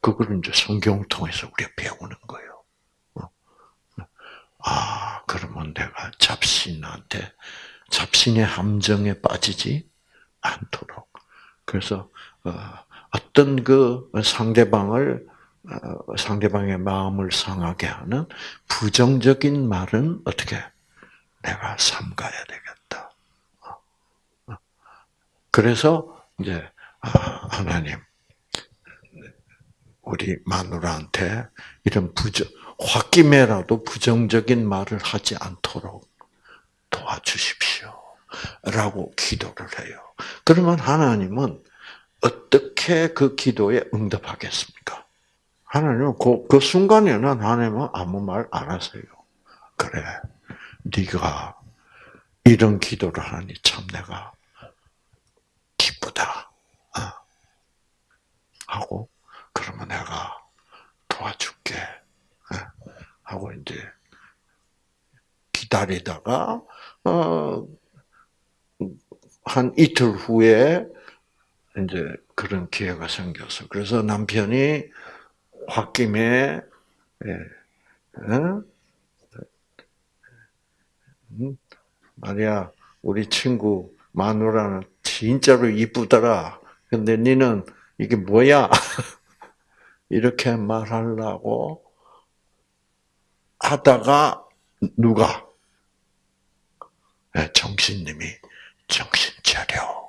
S1: 그거를 이제 성경 통해서 우리가 배우는 거예요. 어? 아, 그러면 내가 잡신한테, 잡신의 함정에 빠지지 않도록. 그래서, 어, 어떤 그 상대방을, 어, 상대방의 마음을 상하게 하는 부정적인 말은 어떻게 내가 삼가야 되겠다. 그래서 이제 아, 하나님 우리 마누라한테 이런 부정 홧김에라도 부정적인 말을 하지 않도록 도와주십시오. 라고 기도를 해요. 그러면 하나님은 어떻게 그 기도에 응답하겠습니까? 하나님은 그, 그 순간에는 하나님은 아무 말 안 하세요. 그래, 네가 이런 기도를 하니 참 내가 기쁘다. 어. 하고 그러면 내가 도와줄게. 어. 하고 이제 기다리다가 어, 한 이틀 후에 이제 그런 기회가 생겨서 그래서 남편이 홧김에 예, 어? 음, 말이야 우리 친구 마누라는 진짜로 이쁘더라. 근데 니는 이게 뭐야? 이렇게 말하려고 하다가 누가 네, 정신님이 정신 차려.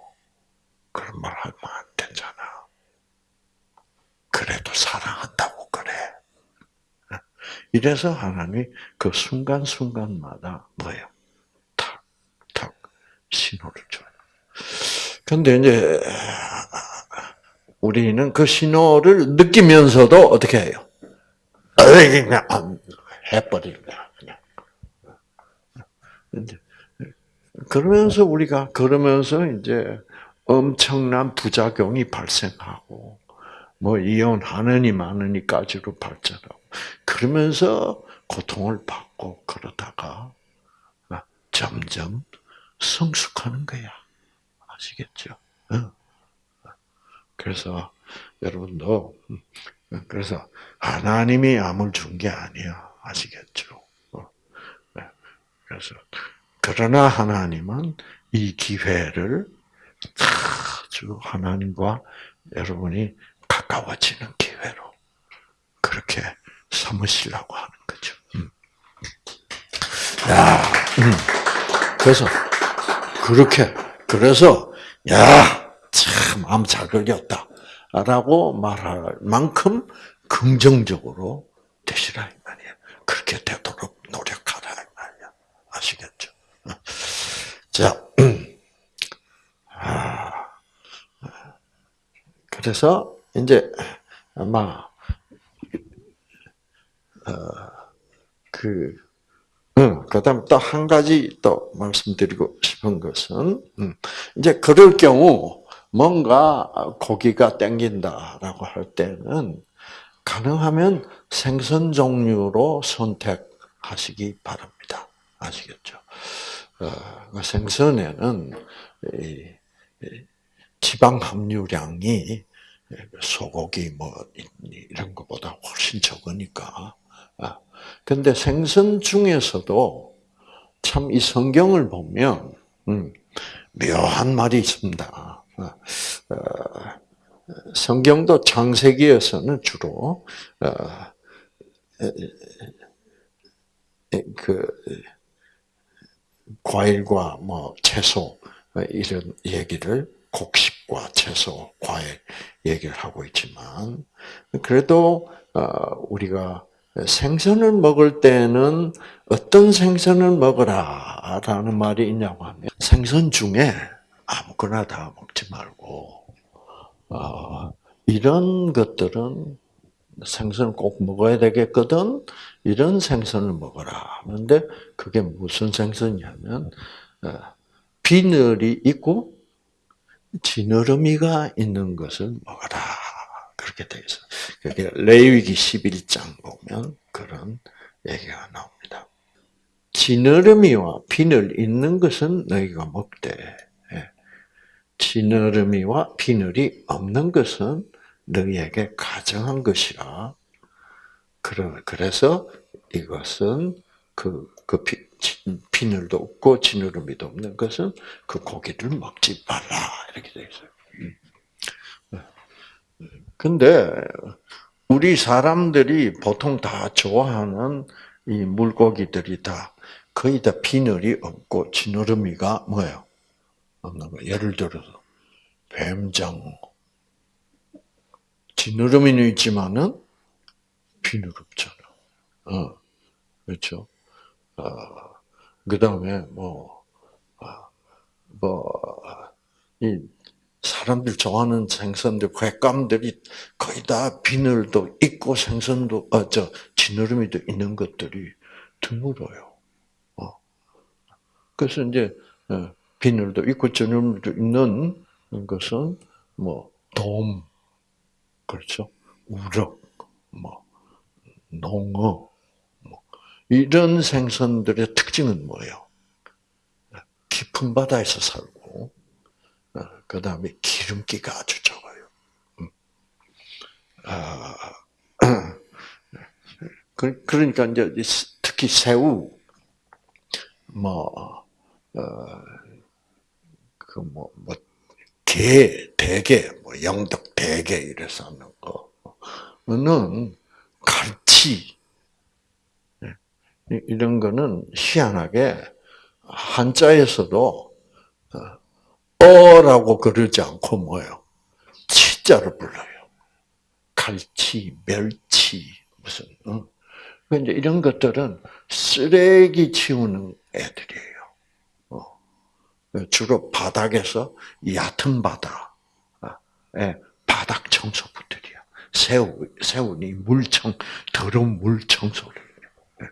S1: 그런 말 하면 안 되잖아. 그래도 사랑한다고 그래. 이래서 하나님이 그 순간순간마다 뭐예요? 탁, 탁 신호를 줘요. 근데 이제 우리는 그 신호를 느끼면서도 어떻게 해요? 그냥. 그러면서 우리가 그러면서 이제 엄청난 부작용이 발생하고 뭐 이혼하느니 마느니까지로 발전하고 그러면서 고통을 받고 그러다가 점점 성숙하는 거야. 아시겠죠? 그래서 여러분도 그래서 하나님이 암을 준 게 아니야. 아시겠죠? 어, 네. 그래서 그러나 하나님은 이 기회를 아주 하나님과 여러분이 가까워지는 기회로 그렇게 삼으시려고 하는 거죠. 음. 야, 음. 그래서 그렇게 그래서 야참 마음 잘 걸렸다라고 말할 만큼 긍정적으로 되시라 이 말이야. 그렇게 되도록 노력하라 이 말이야. 아시겠죠? 자, 아, 그래서 이제 아마 어, 그 응, 그다음 또한 가지 또 말씀드리고 싶은 것은 음, 이제 그럴 경우 뭔가 고기가 땡긴다라고 할 때는 가능하면 생선 종류로 선택하시기 바랍니다. 아시겠죠? 어, 그 생선에는 지방 함유량이 소고기 뭐 이런 것보다 훨씬 적으니까. 아, 근데 생선 중에서도 참 이 성경을 보면 음, 묘한 말이 있습니다. 아, 어, 성경도 창세기에서는 주로 어, 그 과일과 뭐 채소 이런 얘기를 곡식과 채소, 과일 얘기를 하고 있지만 그래도 어, 우리가 생선을 먹을 때는 어떤 생선을 먹어라 라는 말이 있냐고 하면 생선 중에 아무거나 다 먹지 말고 어, 이런 것들은 생선을 꼭 먹어야 되겠거든. 이런 생선을 먹어라. 그런데 그게 무슨 생선이냐면 어, 비늘이 있고 지느러미가 있는 것을 먹어라. 그렇게 되어 있어요. 그게 레위기 11장 보면 그런 얘기가 나옵니다. 지느러미와 비늘 있는 것은 너희가 먹되 예. 지느러미와 비늘이 없는 것은 너희에게 가정한 것이라. 그래서 이것은 그, 그 비, 비늘도 없고 지느러미도 없는 것은 그 고기를 먹지 말라. 이렇게 되어 있어요. 음. 근데 우리 사람들이 보통 다 좋아하는 이 물고기들이 다 거의 다 비늘이 없고 지느러미가 뭐예요? 없는 거. 예를 들어서 뱀장 지느러미는 있지만은 비늘 없잖아. 어, 그렇죠. 어, 그 다음에 뭐, 어, 뭐, 이 사람들 좋아하는 생선들, 횟감들이 거의 다 비늘도 있고 생선도, 어, 저, 지느러미도 있는 것들이 드물어요. 어. 그래서 이제, 어, 비늘도 있고 지느러미도 있는 것은 뭐, 돔, 그렇죠? 우럭, 뭐, 농어, 뭐, 이런 생선들의 특징은 뭐예요? 깊은 바다에서 살고, 어, 그 다음에 기름기가 아주 적어요. 음. 아, 그, 그러니까 이제 특히 새우, 뭐, 어, 그 뭐, 뭐, 게, 대게, 뭐 영덕 대게 이래서 하는 거는 갈치 네. 이런 거는 희한하게 한자에서도 어, 어라고 그러지 않고 뭐요? 치자를 불러요. 갈치, 멸치 무슨 어? 이제 이런 것들은 쓰레기 치우는 애들이에요. 주로 바닥에서 얕은 바닥, 예, 바닥 청소부들이야. 새우, 새우니 물청, 더러운 물 청소를. 예.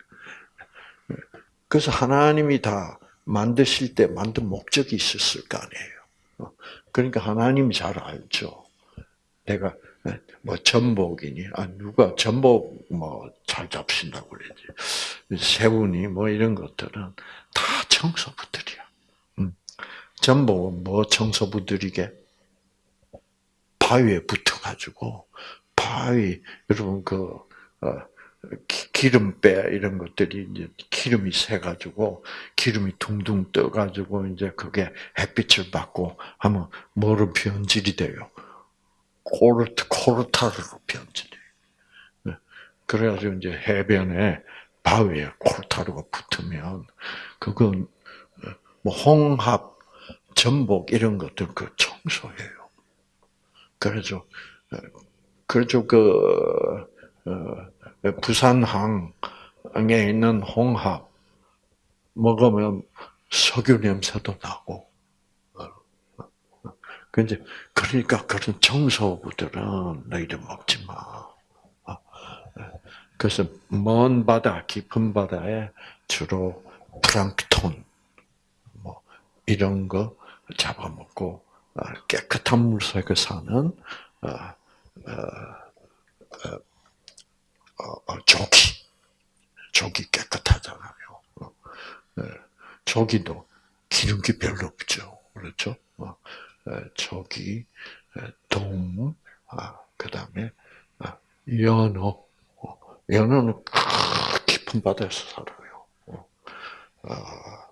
S1: 그래서 하나님이 다 만드실 때 만든 목적이 있었을 거 아니에요. 어, 그러니까 하나님이 잘 알죠. 내가 예, 뭐 전복이니, 아 누가 전복 뭐 잘 잡신다고 그러지. 새우니 뭐 이런 것들은 다 청소부들이야. 전복은 뭐 청소부들에게 바위에 붙어가지고 바위 여러분 그 어, 기- 기름배 이런 것들이 이제 기름이 새 가지고 기름이 둥둥 떠 가지고 이제 그게 햇빛을 받고 하면 뭐로 변질이 돼요? 코르트 코르타르로 변질돼요. 네. 그래가지고 이제 해변에 바위에 코르타르가 붙으면 그건 뭐 홍합, 전복 이런 것들 그 청소해요. 그래서 그래서 그 어, 부산항에 있는 홍합 먹으면 석유 냄새도 나고. 근데 그러니까 그런 청소부들은 너희들 먹지 마. 어, 그래서 먼 바다, 깊은 바다에 주로 플랑크톤 뭐 이런 거 잡아먹고 어, 깨끗한 물 속에 사는 어, 조기, 조기 깨끗하잖아요. 네. 조기도 기름기 별로 없죠, 그렇죠? 조기, 돔, 아, 그 다음에 아, 연어, 어, 연어는 깊은 바다에서 살아요. 어. 아,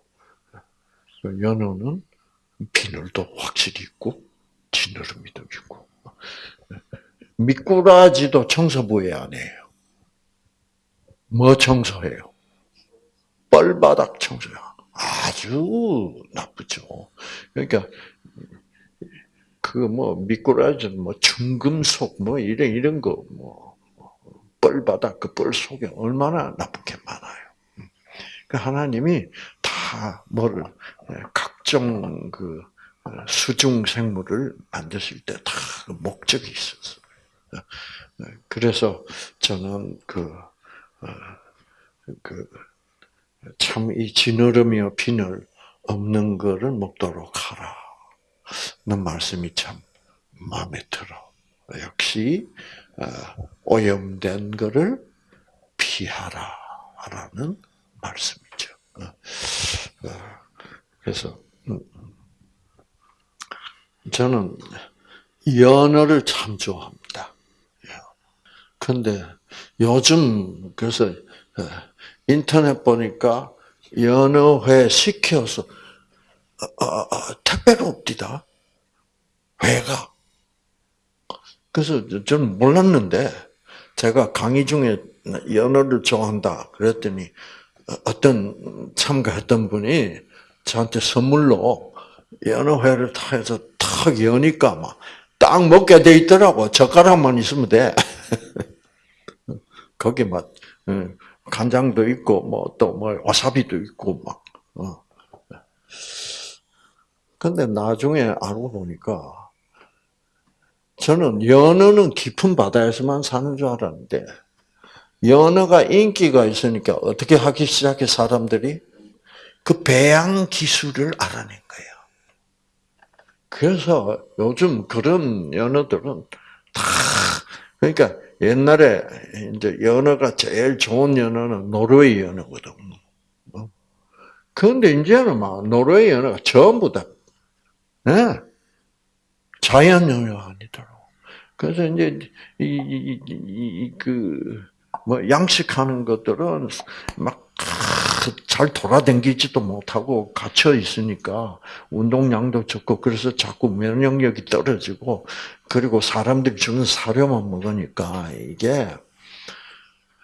S1: 그 연어는 비늘도 확실히 있고 지느러미도 있고 미꾸라지도 청소부에 안 해요. 뭐 청소해요? 뻘바닥 청소요. 아주 나쁘죠. 그러니까 그뭐 미꾸라지는 뭐 중금속 뭐 이런 이런 거뭐 뻘바닥 그 뻘 속에 얼마나 나쁜 게 많아요. 그 하나님이 다 뭐를 각종 그 수중 생물을 만드실 때 다 목적이 있었어요. 그래서 저는 그, 그, 참, 이 지느러미와 비늘 없는 거를 먹도록 하라. 는 말씀이 참 마음에 들어. 역시, 오염된 거를 피하라. 라는 말씀이죠. 그래서, 음, 저는 연어를 참 좋아합니다. 근데 요즘 그래서 인터넷 보니까 연어회 시켜서 어, 어, 어, 택배로 옵디다. 회가. 그래서 저는 몰랐는데 제가 강의 중에 연어를 좋아한다 그랬더니 어떤 참가했던 분이 저한테 선물로 연어회를 다 해서 탁 여니까 막 딱 먹게 돼 있더라고. 젓가락만 있으면 돼. 거기 막 간장도 있고 뭐또뭐 와사비도 있고 막. 어. 근데 나중에 알고 보니까 저는 연어는 깊은 바다에서만 사는 줄 알았는데 연어가 인기가 있으니까 어떻게 하기 시작해 사람들이 그 배양 기술을 알아낸 거예요. 그래서 요즘 그런 연어들은 다 그러니까 옛날에 이제 연어가 제일 좋은 연어는 노르웨이 연어거든. 그런데 이제는 막 노르웨이 연어가 전부 다 네? 자연 연어가 아니더라고. 그래서 이제 이그 뭐 양식하는 것들은 막 잘 돌아다니지도 못하고 갇혀 있으니까 운동량도 적고 그래서 자꾸 면역력이 떨어지고 그리고 사람들이 주는 사료만 먹으니까 이게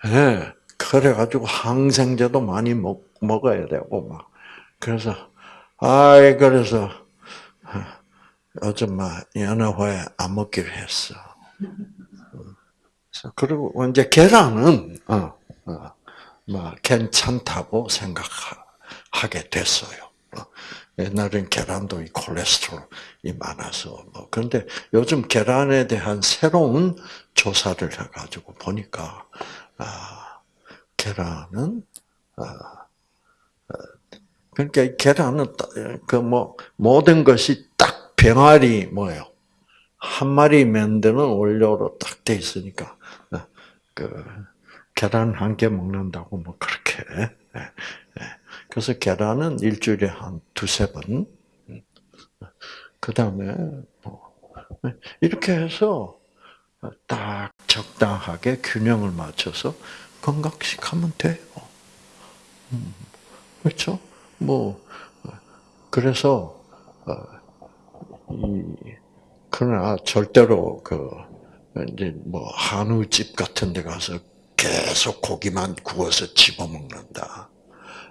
S1: 예, 그래가지고 항생제도 많이 먹, 먹어야 되고 막 그래서 아이 그래서 막 연어회 안 먹기로 했어. 그리고 이제 계란은 어, 어. 뭐 괜찮다고 생각하게 됐어요. 어, 옛날엔 계란도 이 콜레스테롤이 많아서 뭐 그런데 요즘 계란에 대한 새로운 조사를 해가지고 보니까 아, 계란은 아, 아 그러니까 계란은 그 뭐 모든 것이 딱 병아리 뭐예요 한 마리 만드는 원료로 딱 돼 있으니까 어, 그 계란 한 개 먹는다고 뭐 그렇게. 예, 예. 그래서 계란은 일주일에 한 두세 번. 그 다음에 뭐 이렇게 해서 딱 적당하게 균형을 맞춰서 건강식 하면 돼요. 음, 그렇죠? 뭐 그래서 어, 이 그러나 절대로 그 이제 뭐 한우집 같은 데 가서 계속 고기만 구워서 집어먹는다.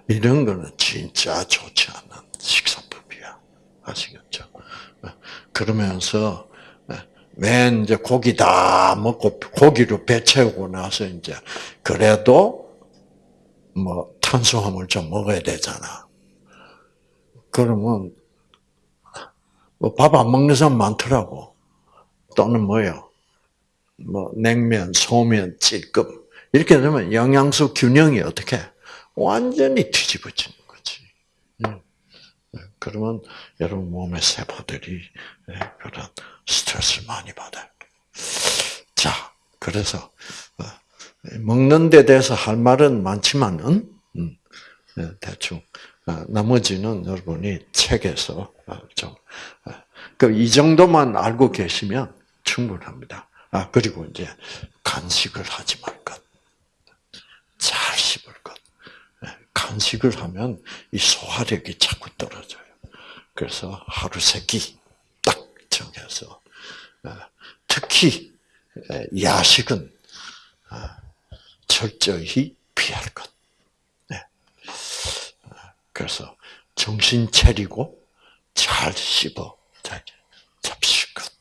S1: 이런 거는 진짜 좋지 않은 식사법이야. 아시겠죠? 그러면서 맨 이제 고기 다 먹고 고기로 배 채우고 나서 이제 그래도 뭐 탄수화물 좀 먹어야 되잖아. 그러면 뭐 밥 안 먹는 사람 많더라고. 또는 뭐요? 뭐 냉면, 소면, 찔끔 이렇게 되면 영양소 균형이 어떻게 완전히 뒤집어지는 거지. 음. 그러면 여러분 몸의 세포들이 예, 그런 스트레스를 많이 받아요. 자, 그래서 어, 먹는 데 대해서 할 말은 많지만은 음, 예, 대충 어, 나머지는 여러분이 책에서 어, 좀이 정도만 알고 계시면 충분합니다. 아 그리고 이제 간식을 하지 말 것, 잘 씹을 것. 예, 간식을 하면 이 소화력이 자꾸 떨어져요. 그래서 하루 세 끼 딱 정해서 특히 야식은 철저히 피할 것. 네. 그래서 정신 차리고 잘 씹어 잡실 것.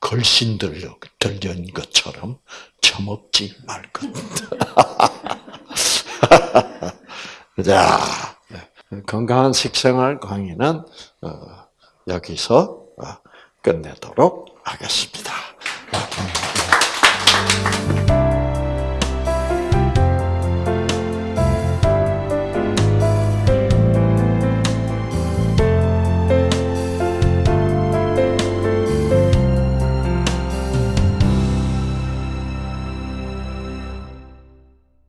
S1: 걸신 들려, 들린 것처럼 처먹지 말 것. 자, 건강한 식생활 강의는 어, 여기서 어, 끝내도록 하겠습니다.